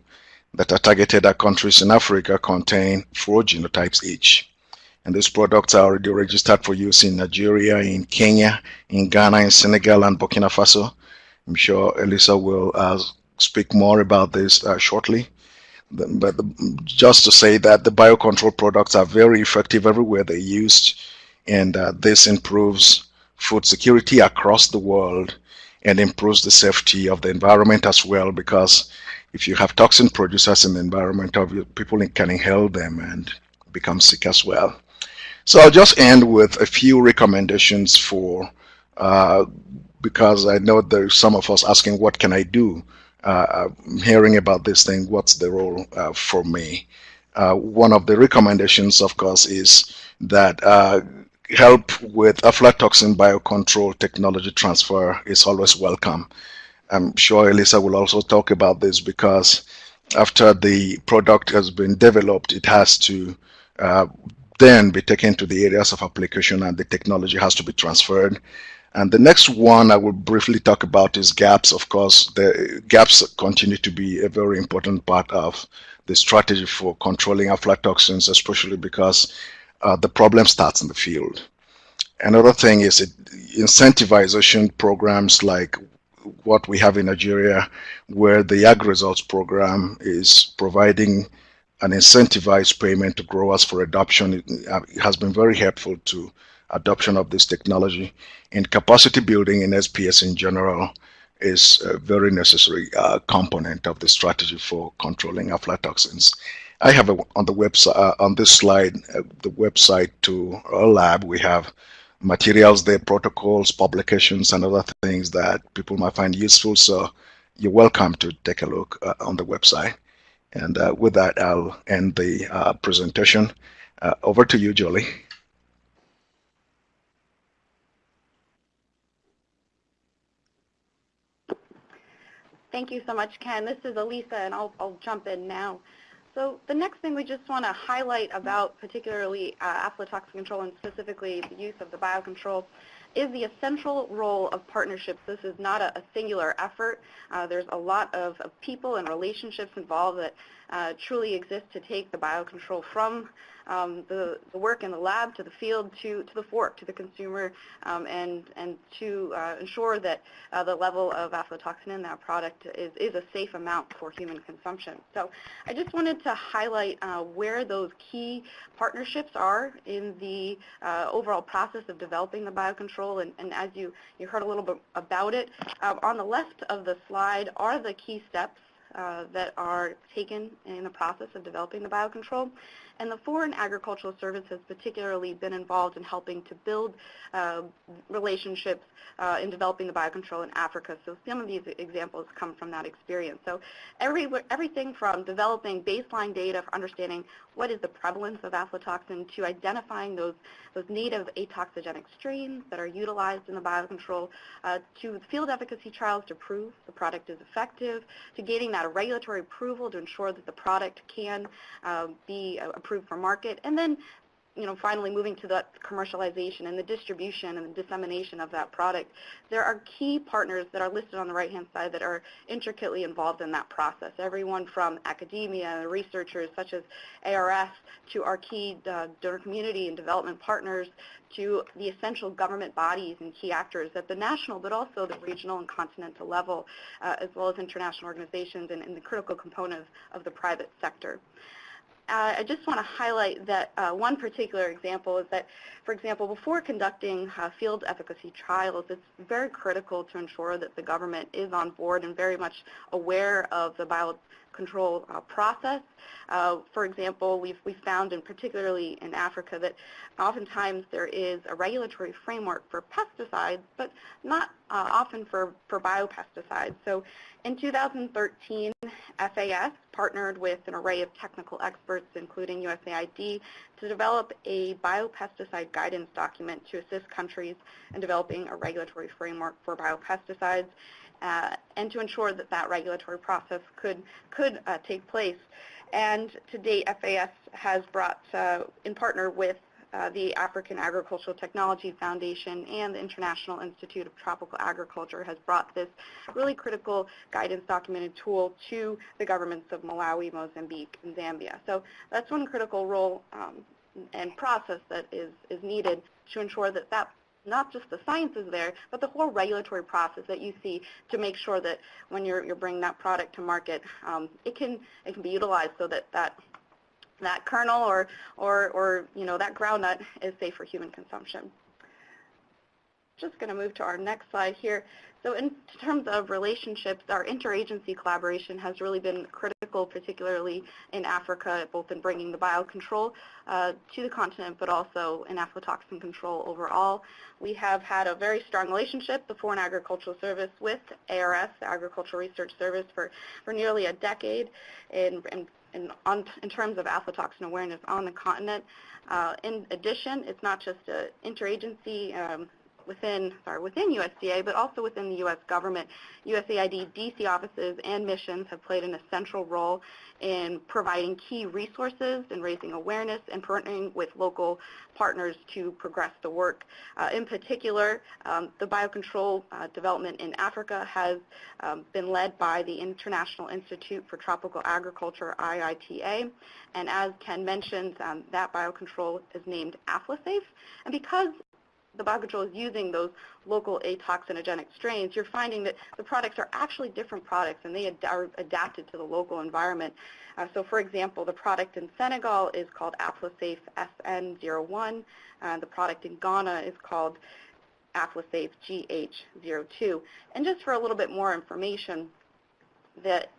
that are targeted at countries in Africa contain four genotypes each. And these products are already registered for use in Nigeria, in Kenya, in Ghana, in Senegal, and Burkina Faso. I'm sure Elisa will uh, speak more about this uh, shortly. But just to say that the biocontrol products are very effective everywhere they're used, and uh, this improves food security across the world and improves the safety of the environment as well because if you have toxin producers in the environment, people can inhale them and become sick as well. So I'll just end with a few recommendations for, uh, because I know there's some of us asking, what can I do? Uh, hearing about this thing, what's the role uh, for me? Uh, one of the recommendations, of course, is that uh, help with aflatoxin biocontrol technology transfer is always welcome. I'm sure Elisa will also talk about this because after the product has been developed, it has to uh, then be taken to the areas of application and the technology has to be transferred. And the next one I will briefly talk about is gaps. Of course, the gaps continue to be a very important part of the strategy for controlling aflatoxins, especially because uh, the problem starts in the field. Another thing is incentivization programs like what we have in Nigeria, where the Ag Results program is providing an incentivized payment to growers for adoption. It, it has been very helpful to adoption of this technology. And capacity building in SPS in general is a very necessary uh, component of the strategy for controlling aflatoxins. I have a, on the website uh, on this slide uh, the website to our lab. We have materials there, protocols, publications, and other things that people might find useful. So you're welcome to take a look uh, on the website. And uh, with that, I'll end the uh, presentation. Uh, over to you, Jolie. Thank you so much, Ken. This is Elisa, and I'll, I'll jump in now. So the next thing we just want to highlight about particularly uh, aflatoxin control and specifically the use of the biocontrol is the essential role of partnerships. This is not a, a singular effort. Uh, there's a lot of, of, people and relationships involved that uh, truly exist to take the biocontrol from um, the, the, work in the lab to the field to, to the fork, to the consumer, um, and, and to uh, ensure that uh, the level of aflatoxin in that product is, is a safe amount for human consumption. So I just wanted to highlight uh, where those key partnerships are in the uh, overall process of developing the biocontrol, and, and as you, you heard a little bit about it, um, on the left of the slide are the key steps that are taken in the process of developing the biocontrol. And the Foreign Agricultural Service has particularly been involved in helping to build uh, relationships uh, in developing the biocontrol in Africa. So some of these examples come from that experience. So every, everything from developing baseline data for understanding what is the prevalence of aflatoxin to identifying those, those native atoxigenic strains that are utilized in the biocontrol uh, to field efficacy trials to prove the product is effective, to gaining that regulatory approval to ensure that the product can uh, be approved for market, and then you know, finally moving to the commercialization and the distribution and the dissemination of that product, there are key partners that are listed on the right-hand side that are intricately involved in that process. Everyone from academia, researchers such as ARS, to our key uh, donor community and development partners, to the essential government bodies and key actors at the national, but also the regional and continental level, uh, as well as international organizations and, and the critical component of, the private sector I just want to highlight that uh, one particular example is that, for example, before conducting uh, field efficacy trials, it's very critical to ensure that the government is on board and very much aware of the biocontrol uh, process. Uh, for example, we've, we've found, and particularly in Africa, that oftentimes there is a regulatory framework for pesticides, but not uh, often for, for biopesticides. So in 2013, FAS partnered with an array of technical experts, including USAID, to develop a biopesticide guidance document to assist countries in developing a regulatory framework for biopesticides uh, and to ensure that that regulatory process could, could uh, take place. And to date, FAS has brought, uh, in partner with uh, the African Agricultural Technology Foundation and the International Institute of Tropical Agriculture has brought this really critical guidance documented tool to the governments of Malawi, Mozambique, and Zambia. So that's one critical role um, and process that is, is needed to ensure that that not just the science is there, but the whole regulatory process that you see to make sure that when you're, you're bringing that product to market, um, it can it can be utilized so that that that kernel or or or you know that groundnut is safe for human consumption. Just going to move to our next slide here. So in terms of relationships, our interagency collaboration has really been critical, particularly in Africa, both in bringing the biocontrol uh, to the continent, but also in aflatoxin control overall. We have had a very strong relationship, the Foreign Agricultural Service, with ARS, the Agricultural Research Service, for, for nearly a decade in in, on, in, terms of aflatoxin awareness on the continent. Uh, in addition, it's not just an interagency um, within, sorry, within USDA, but also within the U.S. government. USAID DC offices and missions have played an essential role in providing key resources and raising awareness and partnering with local partners to progress the work. Uh, in particular, um, the biocontrol uh, development in Africa has um, been led by the International Institute for Tropical Agriculture, IITA, and as Ken mentioned, um, that biocontrol is named AflaSafe. And because the biocontrol is using those local atoxinogenic strains, you're finding that the products are actually different products and they ad are adapted to the local environment. Uh, so for example, the product in Senegal is called Aflasafe SN01. Uh, the product in Ghana is called Aflasafe GH02. And just for a little bit more information, that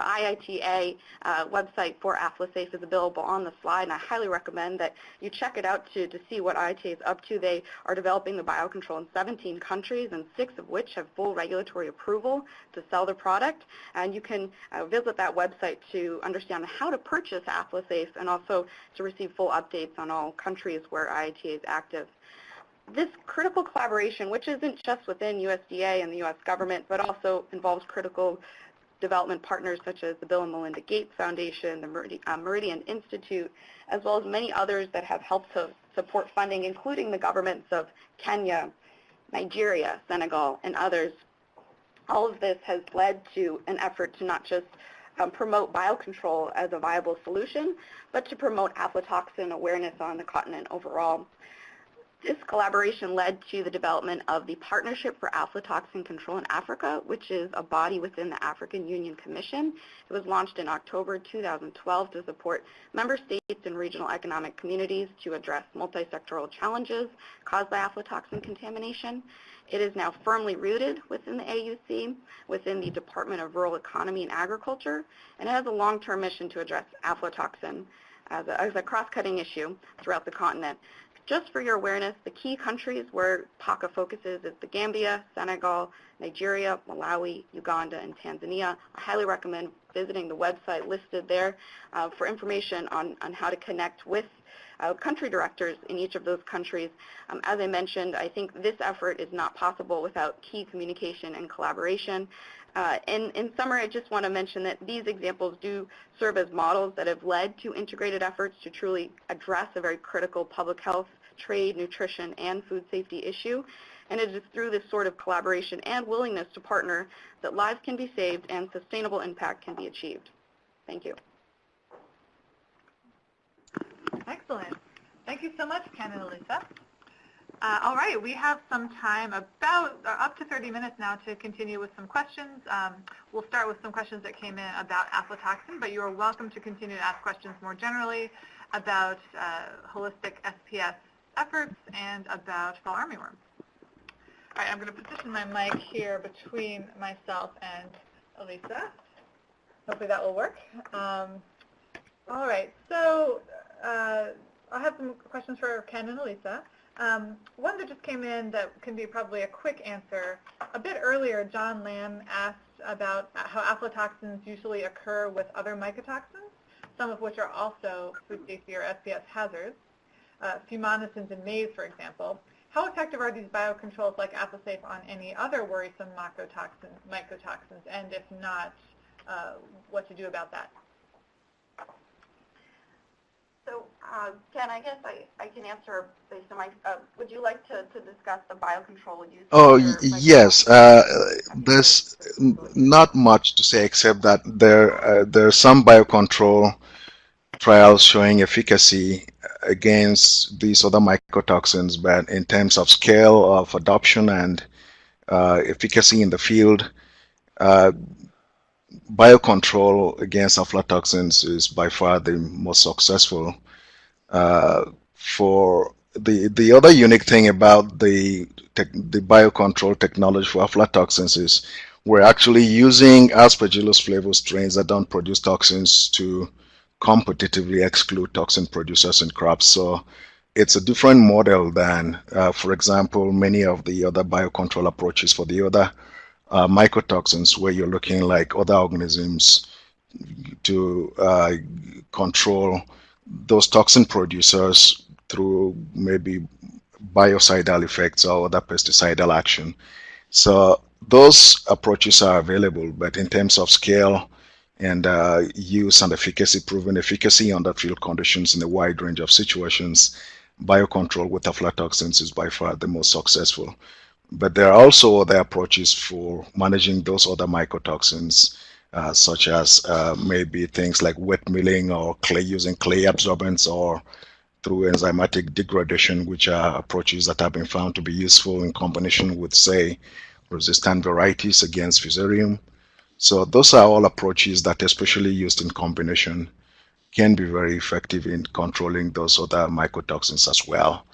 IITA uh, website for AflaSafe is available on the slide, and I highly recommend that you check it out to, to see what IITA is up to. They are developing the biocontrol in 17 countries, and six of which have full regulatory approval to sell the product. And you can uh, visit that website to understand how to purchase AflaSafe and also to receive full updates on all countries where IITA is active this critical collaboration, which isn't just within USDA and the U.S. government, but also involves critical development partners such as the Bill and Melinda Gates Foundation, the uh, Meridian Institute, as well as many others that have helped to support funding, including the governments of Kenya, Nigeria, Senegal, and others. All of this has led to an effort to not just um, promote biocontrol as a viable solution, but to promote aflatoxin awareness on the continent overall. This collaboration led to the development of the Partnership for Aflatoxin Control in Africa, which is a body within the African Union Commission. It was launched in October 2012 to support member states and regional economic communities to address multi-sectoral challenges caused by aflatoxin contamination. It is now firmly rooted within the AUC, within the Department of Rural Economy and Agriculture, and it has a long-term mission to address aflatoxin as a, a cross-cutting issue throughout the continent. Just for your awareness, the key countries where PACA focuses is the Gambia, Senegal, Nigeria, Malawi, Uganda, and Tanzania. I highly recommend visiting the website listed there uh, for information on, on how to connect with uh, country directors in each of those countries. Um, as I mentioned, I think this effort is not possible without key communication and collaboration. Uh, in, in summary, I just want to mention that these examples do serve as models that have led to integrated efforts to truly address a very critical public health, trade, nutrition, and food safety issue. And it is through this sort of collaboration and willingness to partner that lives can be saved and sustainable impact can be achieved. Thank you. Excellent. Thank you so much, Ken and Elisa. Uh, all right, we have some time, about uh, up to 30 minutes now to continue with some questions. Um, we'll start with some questions that came in about aflatoxin, but you are welcome to continue to ask questions more generally about uh, holistic SPS efforts and about fall armyworm. I'm going to position my mic here between myself and Elisa. Hopefully that will work. Um, all right, so uh, I have some questions for Ken and Elisa. Um, one that just came in that can be probably a quick answer. A bit earlier, John Lamb asked about how aflatoxins usually occur with other mycotoxins, some of which are also food safety or SPS hazards, uh, in maize, for example. How effective are these biocontrols like AflaSafe on any other worrisome mycotoxins, mycotoxins and if not, uh, what to do about that? So, uh, Ken, I guess I, I can answer based on my, uh, would you like to, to discuss the biocontrol use? Oh, yes. Uh, there's not much to say except that there, uh, there are some biocontrol trials showing efficacy against these other mycotoxins, but in terms of scale of adoption and uh, efficacy in the field, uh, biocontrol against aflatoxins is by far the most successful. Uh, for the the other unique thing about the the biocontrol technology for aflatoxins is we're actually using aspergillus flavus strains that don't produce toxins to competitively exclude toxin producers in crops. So it's a different model than, uh, for example, many of the other biocontrol approaches for the other uh, mycotoxins where you're looking like other organisms to uh, control those toxin producers through maybe biocidal effects or other pesticidal action. So those approaches are available, but in terms of scale and uh, use and efficacy, proven efficacy under field conditions in a wide range of situations, biocontrol with aflatoxins is by far the most successful. But there are also other approaches for managing those other mycotoxins, uh, such as uh, maybe things like wet milling or clay using clay absorbents or through enzymatic degradation, which are approaches that have been found to be useful in combination with, say, resistant varieties against fusarium. So those are all approaches that, especially used in combination, can be very effective in controlling those other mycotoxins as well.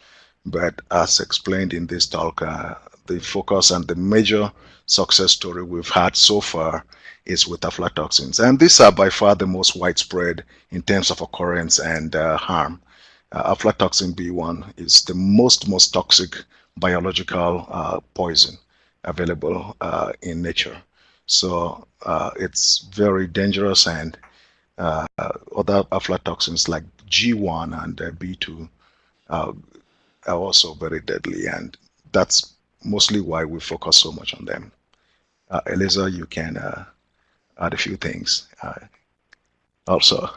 But as explained in this talk, uh, the focus and the major success story we've had so far is with aflatoxins. And these are by far the most widespread in terms of occurrence and uh, harm. Uh, aflatoxin B1 is the most, most toxic biological uh, poison available uh, in nature. So uh, it's very dangerous and uh, other aflatoxins like G1 and B2 are also very deadly and that's mostly why we focus so much on them. Uh, Eliza, you can uh, add a few things uh, also.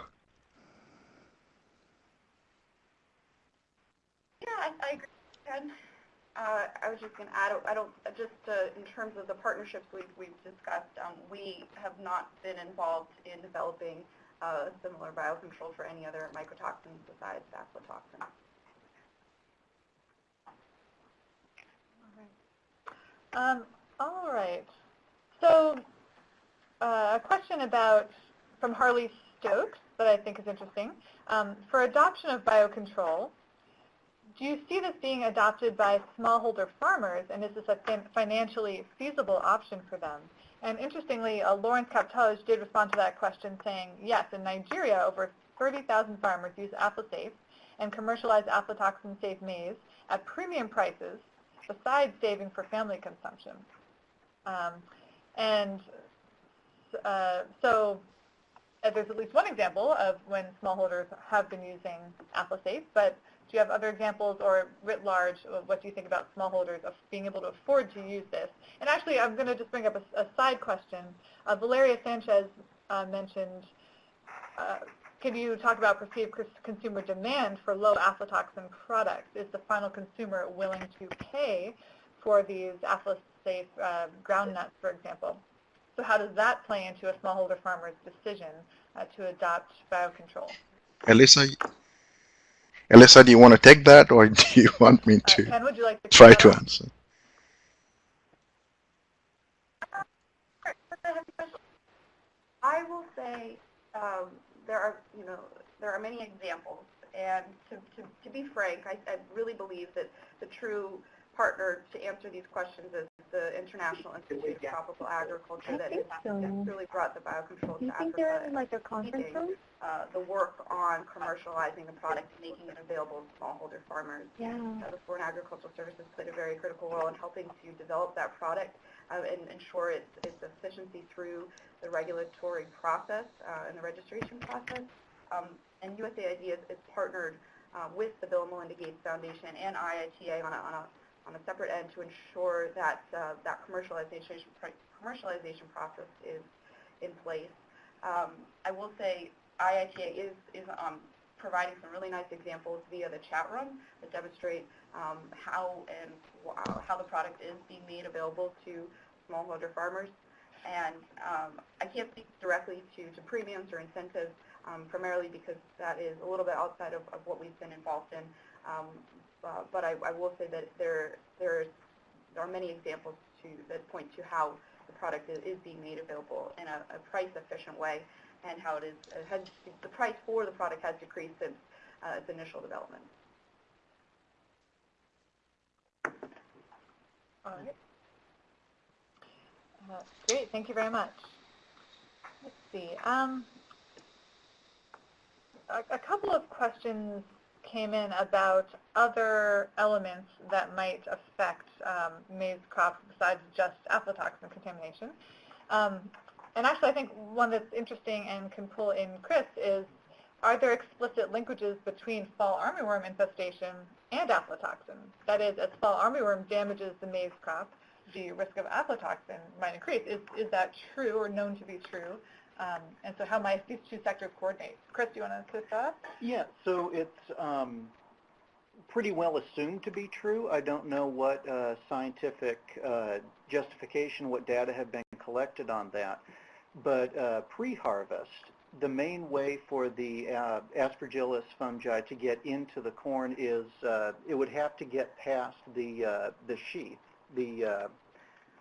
Yeah, I, I agree. Ken. Uh, I was just going to add, I don't, just uh, in terms of the partnerships we've, we've discussed, um, we have not been involved in developing uh, similar biocontrol for any other mycotoxins besides aflatoxin. Um, all right. So uh, a question about from Harley Stokes that I think is interesting. Um, for adoption of biocontrol, do you see this being adopted by smallholder farmers, and is this a fin financially feasible option for them? And interestingly, uh, Lawrence Kaptoge did respond to that question saying, yes, in Nigeria, over 30,000 farmers use Aflasafe and commercialize aflatoxin-safe maize at premium prices besides saving for family consumption. Um, and uh, so uh, there's at least one example of when smallholders have been using Aflasafe, but do you have other examples or writ large, of what do you think about smallholders of being able to afford to use this? And actually, I'm going to just bring up a, a side question. Uh, Valeria Sanchez uh, mentioned uh, can you talk about perceived consumer demand for low aflatoxin products? Is the final consumer willing to pay for these aflasafe uh, ground nuts, for example? So how does that play into a smallholder farmer's decision uh, to adopt biocontrol? Elisa, Elisa, do you want to take that, or do you want me to uh, Ken, would you like to try to answer? I will say um, there are, you know, there are many examples. And to, to, to be frank, I, I really believe that the true partner to answer these questions is the International Institute of Tropical Agriculture that has so. really brought the biocontrol Do you to think Africa. they're in like a conference room? Uh, the work on commercializing the product and making it available to smallholder farmers. Yeah. Uh, the Foreign Agricultural Services played a very critical role in helping to develop that product uh, and ensure its, its efficiency through the regulatory process uh, and the registration process. Um, and USAID is, is partnered uh, with the Bill and Melinda Gates Foundation and IITA on a, on a, on a separate end to ensure that uh, that commercialization commercialization process is in place. Um, I will say IITA is, is um, providing some really nice examples via the chat room that demonstrate um, how and how the product is being made available to smallholder farmers. And um, I can't speak directly to, to premiums or incentives. um, primarily because that is a little bit outside of, of what we've been involved in. Uh, but I, I will say that there, there, there are many examples to, that point to how the product is, is being made available in a, a price-efficient way and how it is, it has, the price for the product has decreased since uh, its initial development. All right. Uh, Great, thank you very much. Let's see. Um, a, a couple of questions came in about other elements that might affect um, maize crops besides just aflatoxin contamination. Um, and actually, I think one that's interesting and can pull in Chris is, are there explicit linkages between fall armyworm infestation and aflatoxin? That is, as fall armyworm damages the maize crop, the risk of aflatoxin might increase. Is, is that true or known to be true? Um, and so how might these two sectors coordinate? Chris, do you want to kick off? Yeah, so it's um, pretty well assumed to be true. I don't know what uh, scientific uh, justification, what data have been collected on that. But uh, pre-harvest, the main way for the uh, aspergillus fungi to get into the corn is uh, it would have to get past the uh, the sheath, the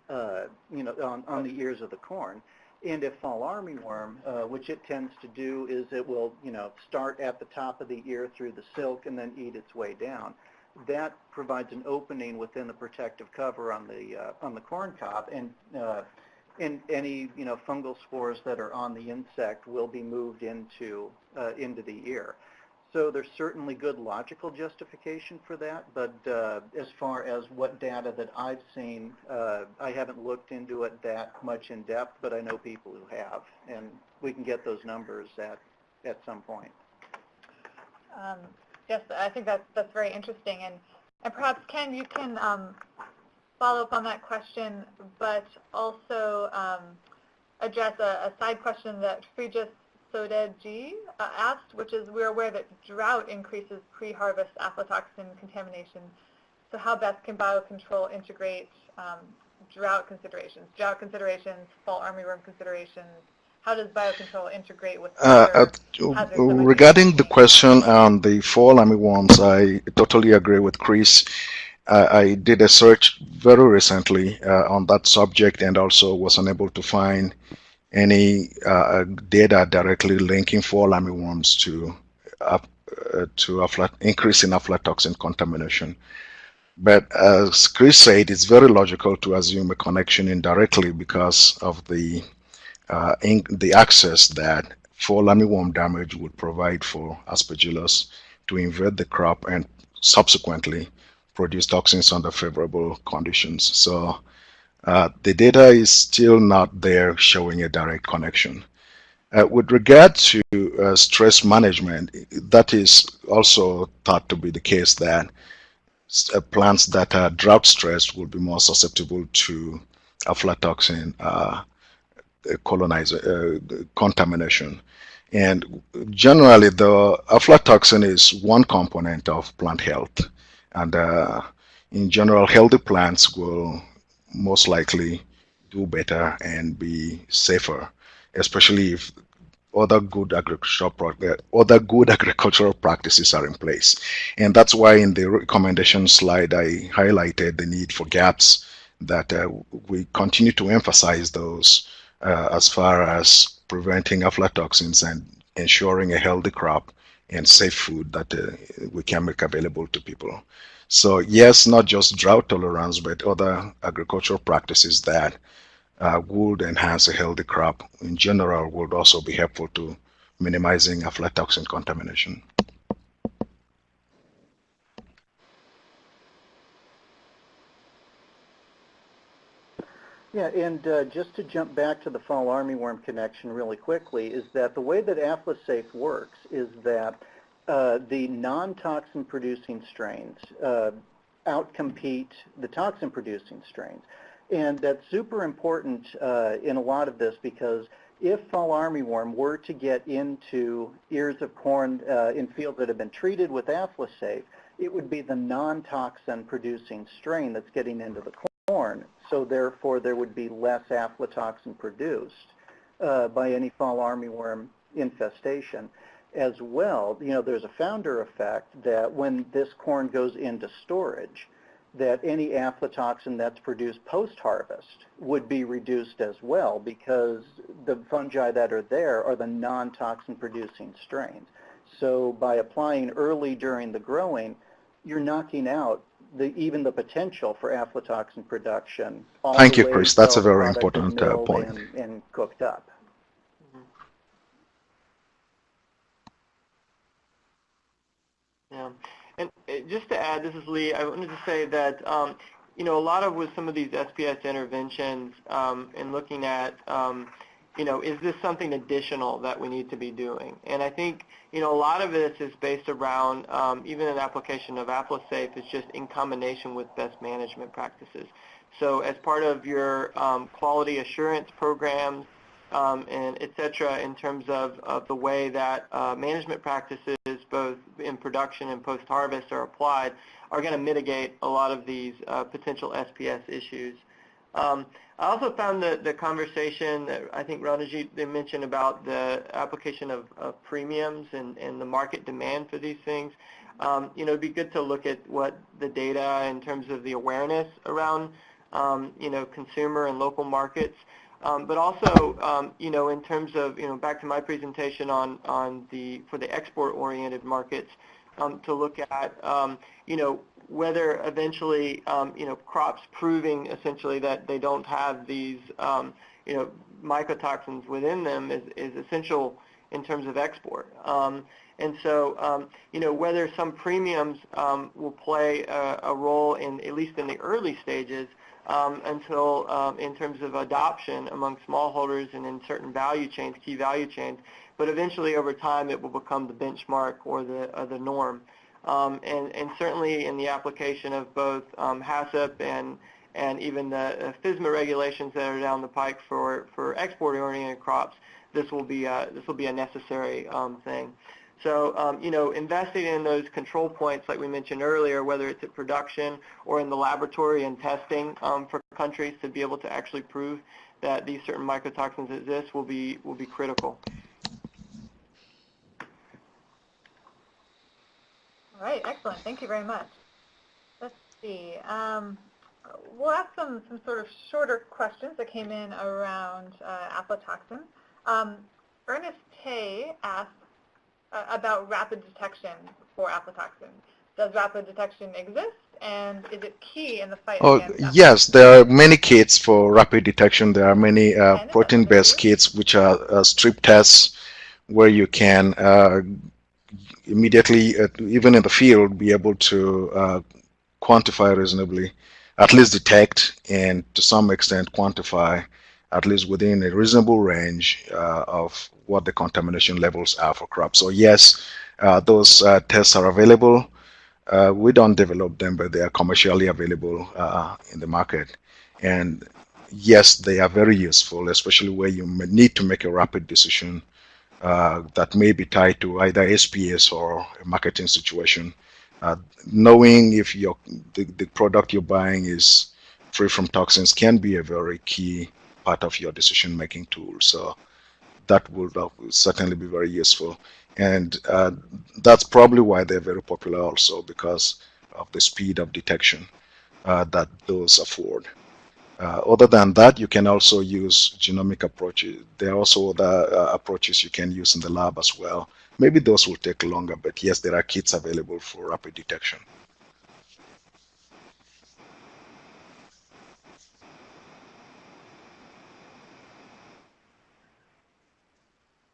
you know on, on the ears of the corn. And if fall armyworm, uh, which it tends to do, is it will, you know, start at the top of the ear through the silk and then eat its way down. That provides an opening within the protective cover on the uh, on the corn cob, and uh, and any you know fungal spores that are on the insect will be moved into uh, into the ear. So there's certainly good logical justification for that, but uh, as far as what data that I've seen, uh, I haven't looked into it that much in depth, but I know people who have, and we can get those numbers at, at some point. Um, yes, I think that's, that's very interesting. And, and perhaps, Ken, you can um, follow up on that question, but also um, address a, a side question that Frejus Sodedji uh, asked, which is we're aware that drought increases pre-harvest aflatoxin contamination. So how best can biocontrol integrate um, drought considerations, drought considerations, fall armyworm considerations? How does biocontrol integrate with Uh, uh, hazards that might be regarding the question on the fall armyworms, I totally agree with Chris. Uh, I did a search very recently uh, on that subject and also was unable to find any uh, data directly linking fall armyworms to uh, uh, to aflat increase in aflatoxin contamination. But as Chris said, it's very logical to assume a connection indirectly because of the uh, the access that fall armyworm damage would provide for aspergillus to invade the crop and subsequently produce toxins under favorable conditions. So uh, the data is still not there showing a direct connection. Uh, with regard to uh, stress management, that is also thought to be the case that uh, plants that are drought stressed will be more susceptible to aflatoxin uh, colonizer, uh, contamination. And generally, the aflatoxin is one component of plant health. And in general, healthy plants will most likely do better and be safer, especially if other good agricultural other good agricultural practices are in place. And that's why in the recommendation slide, I highlighted the need for gaps that uh, we continue to emphasize those uh, as far as preventing aflatoxins and ensuring a healthy crop and safe food that uh, we can make available to people. So yes, not just drought tolerance, but other agricultural practices that uh, would enhance a healthy crop in general would also be helpful to minimizing aflatoxin contamination. Yeah, and uh, just to jump back to the fall armyworm connection really quickly, is that the way that AflaSafe works is that the non-toxin producing strains uh, outcompete the toxin producing strains. And that's super important uh, in a lot of this because if fall armyworm were to get into ears of corn uh, in fields that have been treated with AflaSafe, it would be the non-toxin producing strain that's getting into the corn. So therefore there would be less aflatoxin produced uh, by any fall armyworm infestation. As well, you know, there's a founder effect that when this corn goes into storage, that any aflatoxin that's produced post-harvest would be reduced as well because the fungi that are there are the non-toxin producing strains. So by applying early during the growing, you're knocking out the, even the potential for aflatoxin production. Thank you, Chris. That's a very important, uh, point. And, and cooked up. Yeah, and uh, just to add, this is Lee. I wanted to say that um, you know a lot of with some of these SPS interventions um, and looking at um, you know is this something additional that we need to be doing? And I think you know a lot of this is based around um, even an application of Aflasafe is just in combination with best management practices. So as part of your um, quality assurance programs and et cetera in terms of, of the way that uh, management practices both in production and post-harvest are applied are going to mitigate a lot of these uh, potential SPS issues. Um, I also found the, the conversation that I think Ranajit mentioned about the application of, of premiums and, and the market demand for these things. Um, you know, it'd be good to look at what the data in terms of the awareness around, um, you know, consumer and local markets. Um, but also, um, you know, in terms of, you know, back to my presentation on, on the, for the export-oriented markets, um, to look at, um, you know, whether eventually, um, you know, crops proving essentially that they don't have these, um, you know, mycotoxins within them is, is essential in terms of export. And so, you know, whether some premiums um, will play a, a role in, at least in the early stages, um, until um, in terms of adoption among smallholders and in certain value chains, key value chains. But eventually, over time, it will become the benchmark or the, or the norm. Um, and, and certainly in the application of both um, HACCP and, and even the uh, FSMA regulations that are down the pike for, for export-oriented crops, this will be a, this will be a necessary um, thing. So, um, you know, investing in those control points like we mentioned earlier, whether it's at production or in the laboratory and testing um, for countries to be able to actually prove that these certain mycotoxins exist will be, will be critical. All right, excellent. Thank you very much. Let's see. Um, we'll ask some, some sort of shorter questions that came in around uh, aflatoxin. Um, Ernest Tay asked uh, about rapid detection for aflatoxin. Does rapid detection exist, and is it key in the fight Oh, yes, there are many kits for rapid detection. There are many uh, protein-based kits which are uh, strip tests where you can uh, immediately, uh, even in the field, be able to uh, quantify reasonably, at least detect and to some extent quantify, at least within a reasonable range uh, of what the contamination levels are for crops. So yes, uh, those uh, tests are available. Uh, we don't develop them, but they are commercially available uh, in the market. And yes, they are very useful, especially where you need to make a rapid decision uh, that may be tied to either SPS or a marketing situation. Knowing if your the, the product you're buying is free from toxins can be a very key part of your decision-making tool. So that will, certainly be very useful. And uh, that's probably why they're very popular also because of the speed of detection uh, that those afford. Uh, other than that, you can also use genomic approaches. There are also other uh, approaches you can use in the lab as well. Maybe those will take longer, but yes, there are kits available for rapid detection.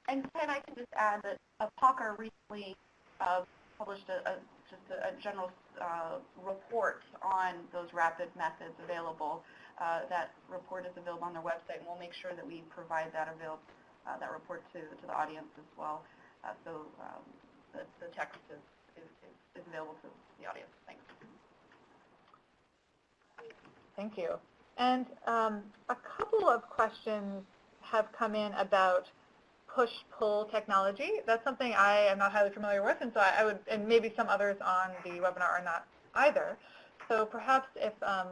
And Ken, I can just add that uh, recently uh, published a, a, just a, a general uh, report on those rapid methods available. Uh, that report is available on their website, and we'll make sure that we provide that avail uh, that report to, to the audience as well. Uh, so um, the, the text is, is, is available to the audience. Thanks. Thank you. And um, a couple of questions have come in about push-pull technology. That's something I am not highly familiar with, and so I, I would, and maybe some others on the webinar are not either. So perhaps if, um,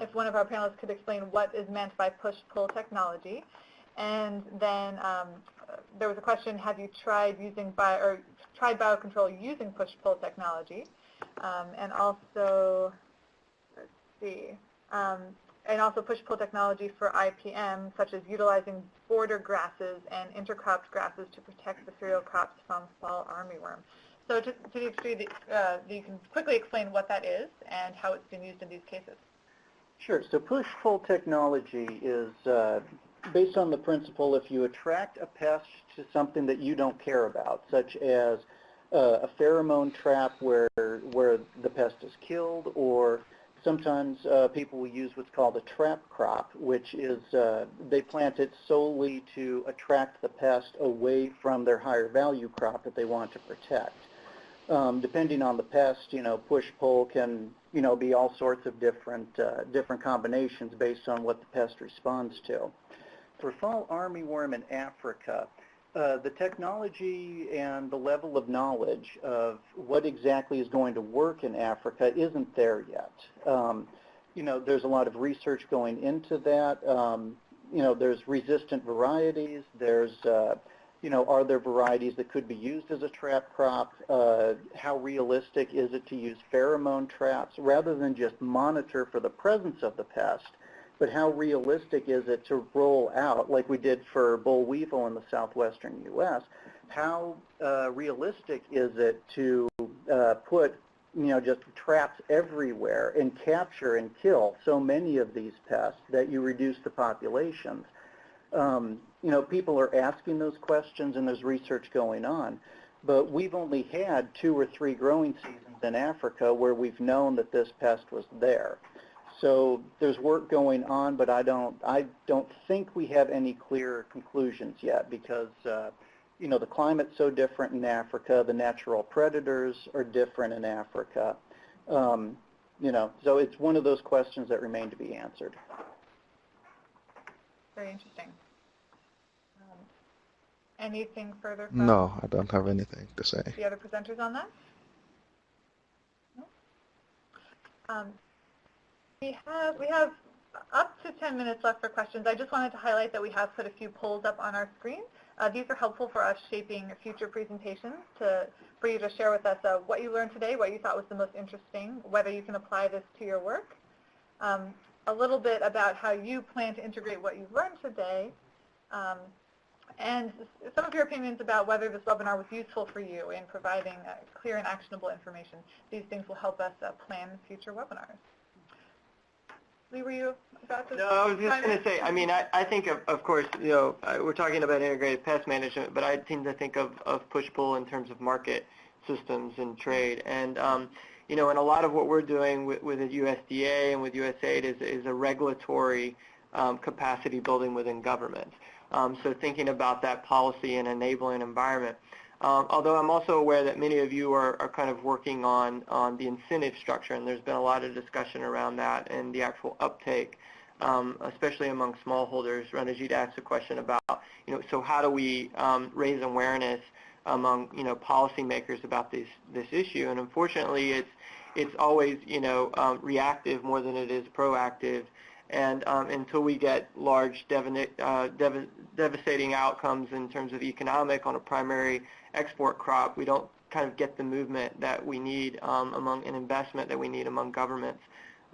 if one of our panelists could explain what is meant by push-pull technology. And then um, there was a question, have you tried using bio, or tried biocontrol using push-pull technology? Um, and also, let's see, um, and also push-pull technology for IPM, such as utilizing border grasses and intercropped grasses to protect the cereal crops from fall armyworm. So to, to the extent that uh, you can quickly explain what that is and how it's been used in these cases. Sure. So push-pull technology is uh, based on the principle if you attract a pest to something that you don't care about, such as uh, a pheromone trap where where the pest is killed, or sometimes uh, people will use what's called a trap crop, which is uh, they plant it solely to attract the pest away from their higher value crop that they want to protect. Um, depending on the pest, you know, push-pull can, you know, be all sorts of different, uh, different combinations based on what the pest responds to. For fall armyworm in Africa, uh, the technology and the level of knowledge of what exactly is going to work in Africa isn't there yet. Um, you know, there's a lot of research going into that. Um, you know, there's resistant varieties. There's uh, you know, are there varieties that could be used as a trap crop? Uh, how realistic is it to use pheromone traps rather than just monitor for the presence of the pest? But how realistic is it to roll out, like we did for boll weevil in the southwestern U.S., how uh, realistic is it to uh, put, you know, just traps everywhere and capture and kill so many of these pests that you reduce the populations? Um, you know, people are asking those questions and there's research going on. But we've only had two or three growing seasons in Africa where we've known that this pest was there. So there's work going on, but I don't, I don't think we have any clear conclusions yet because, uh, you know, the climate's so different in Africa. The natural predators are different in Africa. Um, you know, so it's one of those questions that remain to be answered. Very interesting. Um, anything further from No, I don't have anything to say. the other presenters on that? No? Um, we have we have up to 10 minutes left for questions. I just wanted to highlight that we have put a few polls up on our screen. Uh, these are helpful for us shaping future presentations to, for you to share with us uh, what you learned today, what you thought was the most interesting, whether you can apply this to your work. Um, a little bit about how you plan to integrate what you've learned today, um, and some of your opinions about whether this webinar was useful for you in providing uh, clear and actionable information. These things will help us uh, plan future webinars. Lee, were you about to? No, I was just going to say, I mean, I, I think, of, of course, you know, uh, we're talking about integrated pest management, but I tend to think of, of push-pull in terms of market systems and trade. And, um, you know, and a lot of what we're doing with, with the USDA and with USAID is, is a regulatory um, capacity building within government. Um, so thinking about that policy and enabling environment. Um, although I'm also aware that many of you are, are kind of working on, on the incentive structure, and there's been a lot of discussion around that and the actual uptake, um, especially among smallholders. Ranajit asked a question about, you know, so how do we um, raise awareness among, you know, policymakers about this, this issue? And unfortunately, it's, it's always, you know, um, reactive more than it is proactive. And um, until we get large uh, dev devastating outcomes in terms of economic on a primary export crop, we don't kind of get the movement that we need um, among an investment that we need among governments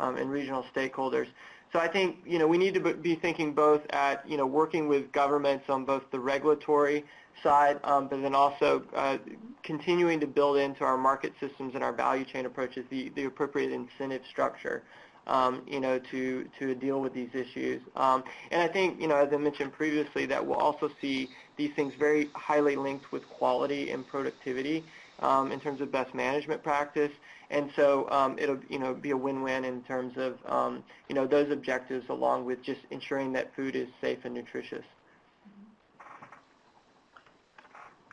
um, and regional stakeholders. So I think you know we need to be thinking both at you know working with governments on both the regulatory side, um, but then also uh, continuing to build into our market systems and our value chain approaches the, the appropriate incentive structure um, you know, to, to deal with these issues. Um, and I think, you know, as I mentioned previously, that we'll also see these things very highly linked with quality and productivity um, in terms of best management practice. And so um, it'll, you know, be a win-win in terms of, um, you know, those objectives along with just ensuring that food is safe and nutritious.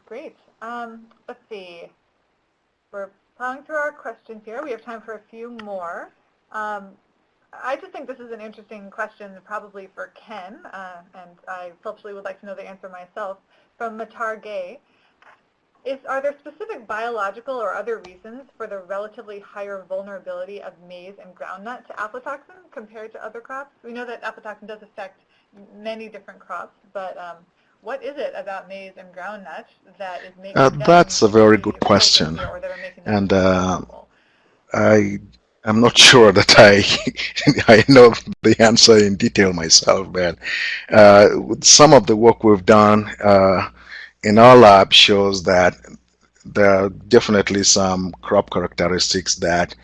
Great. Um, let's see. We're plowing through our questions here. We have time for a few more. Um, I just think this is an interesting question probably for Ken, uh, and I selfishly would like to know the answer myself, from Matar Gay. Is, are there specific biological or other reasons for the relatively higher vulnerability of maize and groundnut to aflatoxin compared to other crops? We know that aflatoxin does affect many different crops, but um, what is it about maize and groundnut that is making Uh, that's a very good question. vulnerable or that are making them And uh. I am not sure that I I know the answer in detail myself, but uh, some of the work we've done uh, in our lab shows that there are definitely some crop characteristics that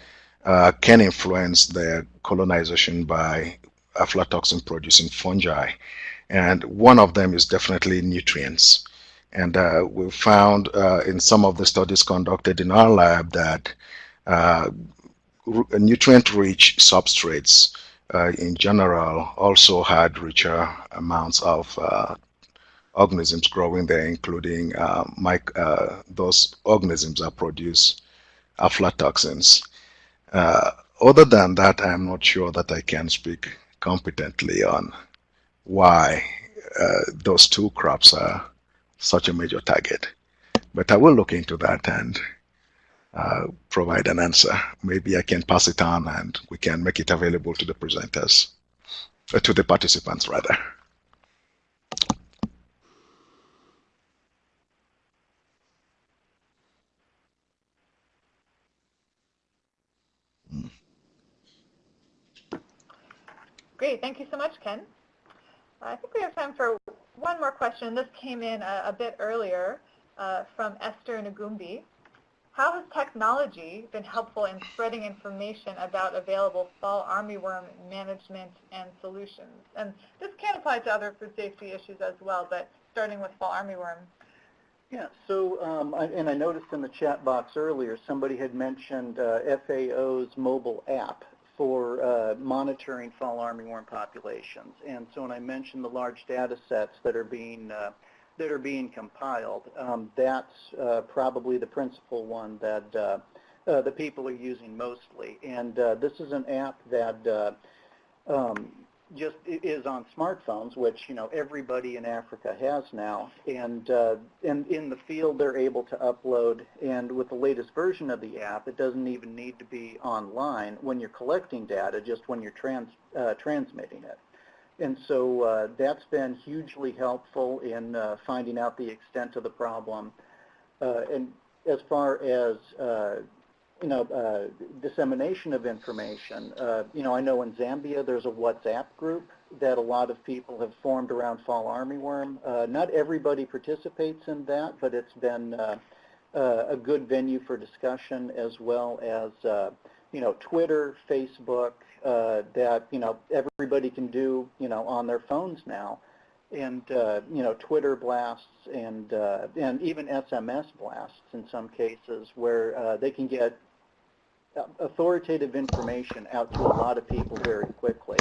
uh, can influence the colonization by aflatoxin producing fungi. And one of them is definitely nutrients. And uh, we found uh, in some of the studies conducted in our lab that uh, nutrient-rich substrates uh, in general also had richer amounts of uh, organisms growing there, including uh, uh, those organisms that produce aflatoxins. Uh, other than that, I'm not sure that I can speak competently on why uh, those two crops are such a major target. But I will look into that and uh, provide an answer. Maybe I can pass it on and we can make it available to the presenters, uh, to the participants rather. Great, thank you so much, Ken. I think we have time for one more question. This came in a, a bit earlier uh, from Esther Ngumbi. How has technology been helpful in spreading information about available fall armyworm management and solutions? And this can apply to other food safety issues as well, but starting with fall armyworm. Yeah, so, um, I, and I noticed in the chat box earlier, somebody had mentioned uh, FAO's mobile app for uh, monitoring fall armyworm populations. And so when I mentioned the large data sets that are being uh, that are being compiled, um, that's uh, probably the principal one that uh, uh, the people are using mostly. And uh, this is an app that uh, um, just is on smartphones, which you know everybody in Africa has now. And uh, and in the field, they're able to upload. And with the latest version of the app, it doesn't even need to be online when you're collecting data, just when you're trans transmitting it. And so uh, that's been hugely helpful in uh, finding out the extent of the problem. Uh, and as far as uh, you know, uh, dissemination of information. Uh, you know, I know in Zambia there's a WhatsApp group that a lot of people have formed around fall armyworm. Not everybody participates in that, but it's been a good venue for discussion as well as, you know, Twitter, Facebook, uh, that, you know, everybody can do, you know, on their phones now. And, uh, you know, Twitter blasts and, uh, and even SMS blasts in some cases where uh, they can get authoritative information out to a lot of people very quickly.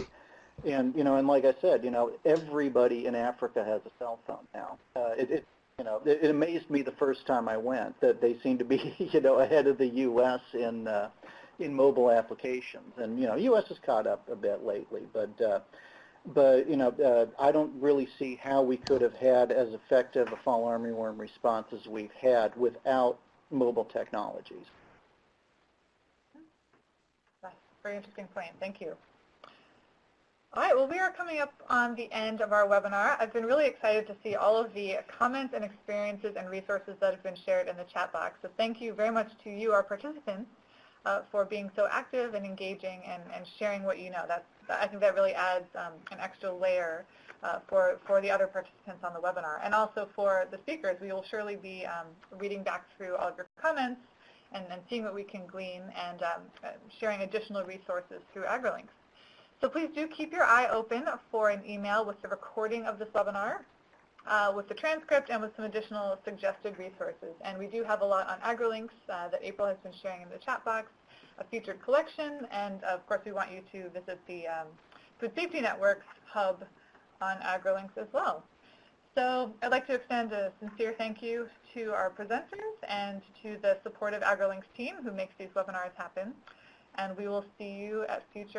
And, you know, and like I said, you know, everybody in Africa has a cell phone now. Uh, it, it, you know, it, it amazed me the first time I went that they seem to be, you know, ahead of the U.S. in, uh, in mobile applications. And, you know, U.S. has caught up a bit lately, but, uh, but, you know, uh, I don't really see how we could have had as effective a fall armyworm response as we've had without mobile technologies. That's a very interesting point. Thank you. All right, well, we are coming up on the end of our webinar. I've been really excited to see all of the comments and experiences and resources that have been shared in the chat box. So thank you very much to you, our participants, uh, for being so active and engaging and, and sharing what you know. That's, I think that really adds um, an extra layer uh, for, for the other participants on the webinar. And also for the speakers, we will surely be um, reading back through all of your comments and, and seeing what we can glean and um, sharing additional resources through AgriLinks. So please do keep your eye open for an email with the recording of this webinar, with the transcript, and with some additional suggested resources. And we do have a lot on AgriLinks uh, that April has been sharing in the chat box, a featured collection, and of course we want you to visit the um, Food Safety Network's hub on AgriLinks as well. So I'd like to extend a sincere thank you to our presenters and to the supportive AgriLinks team who makes these webinars happen. And we will see you at future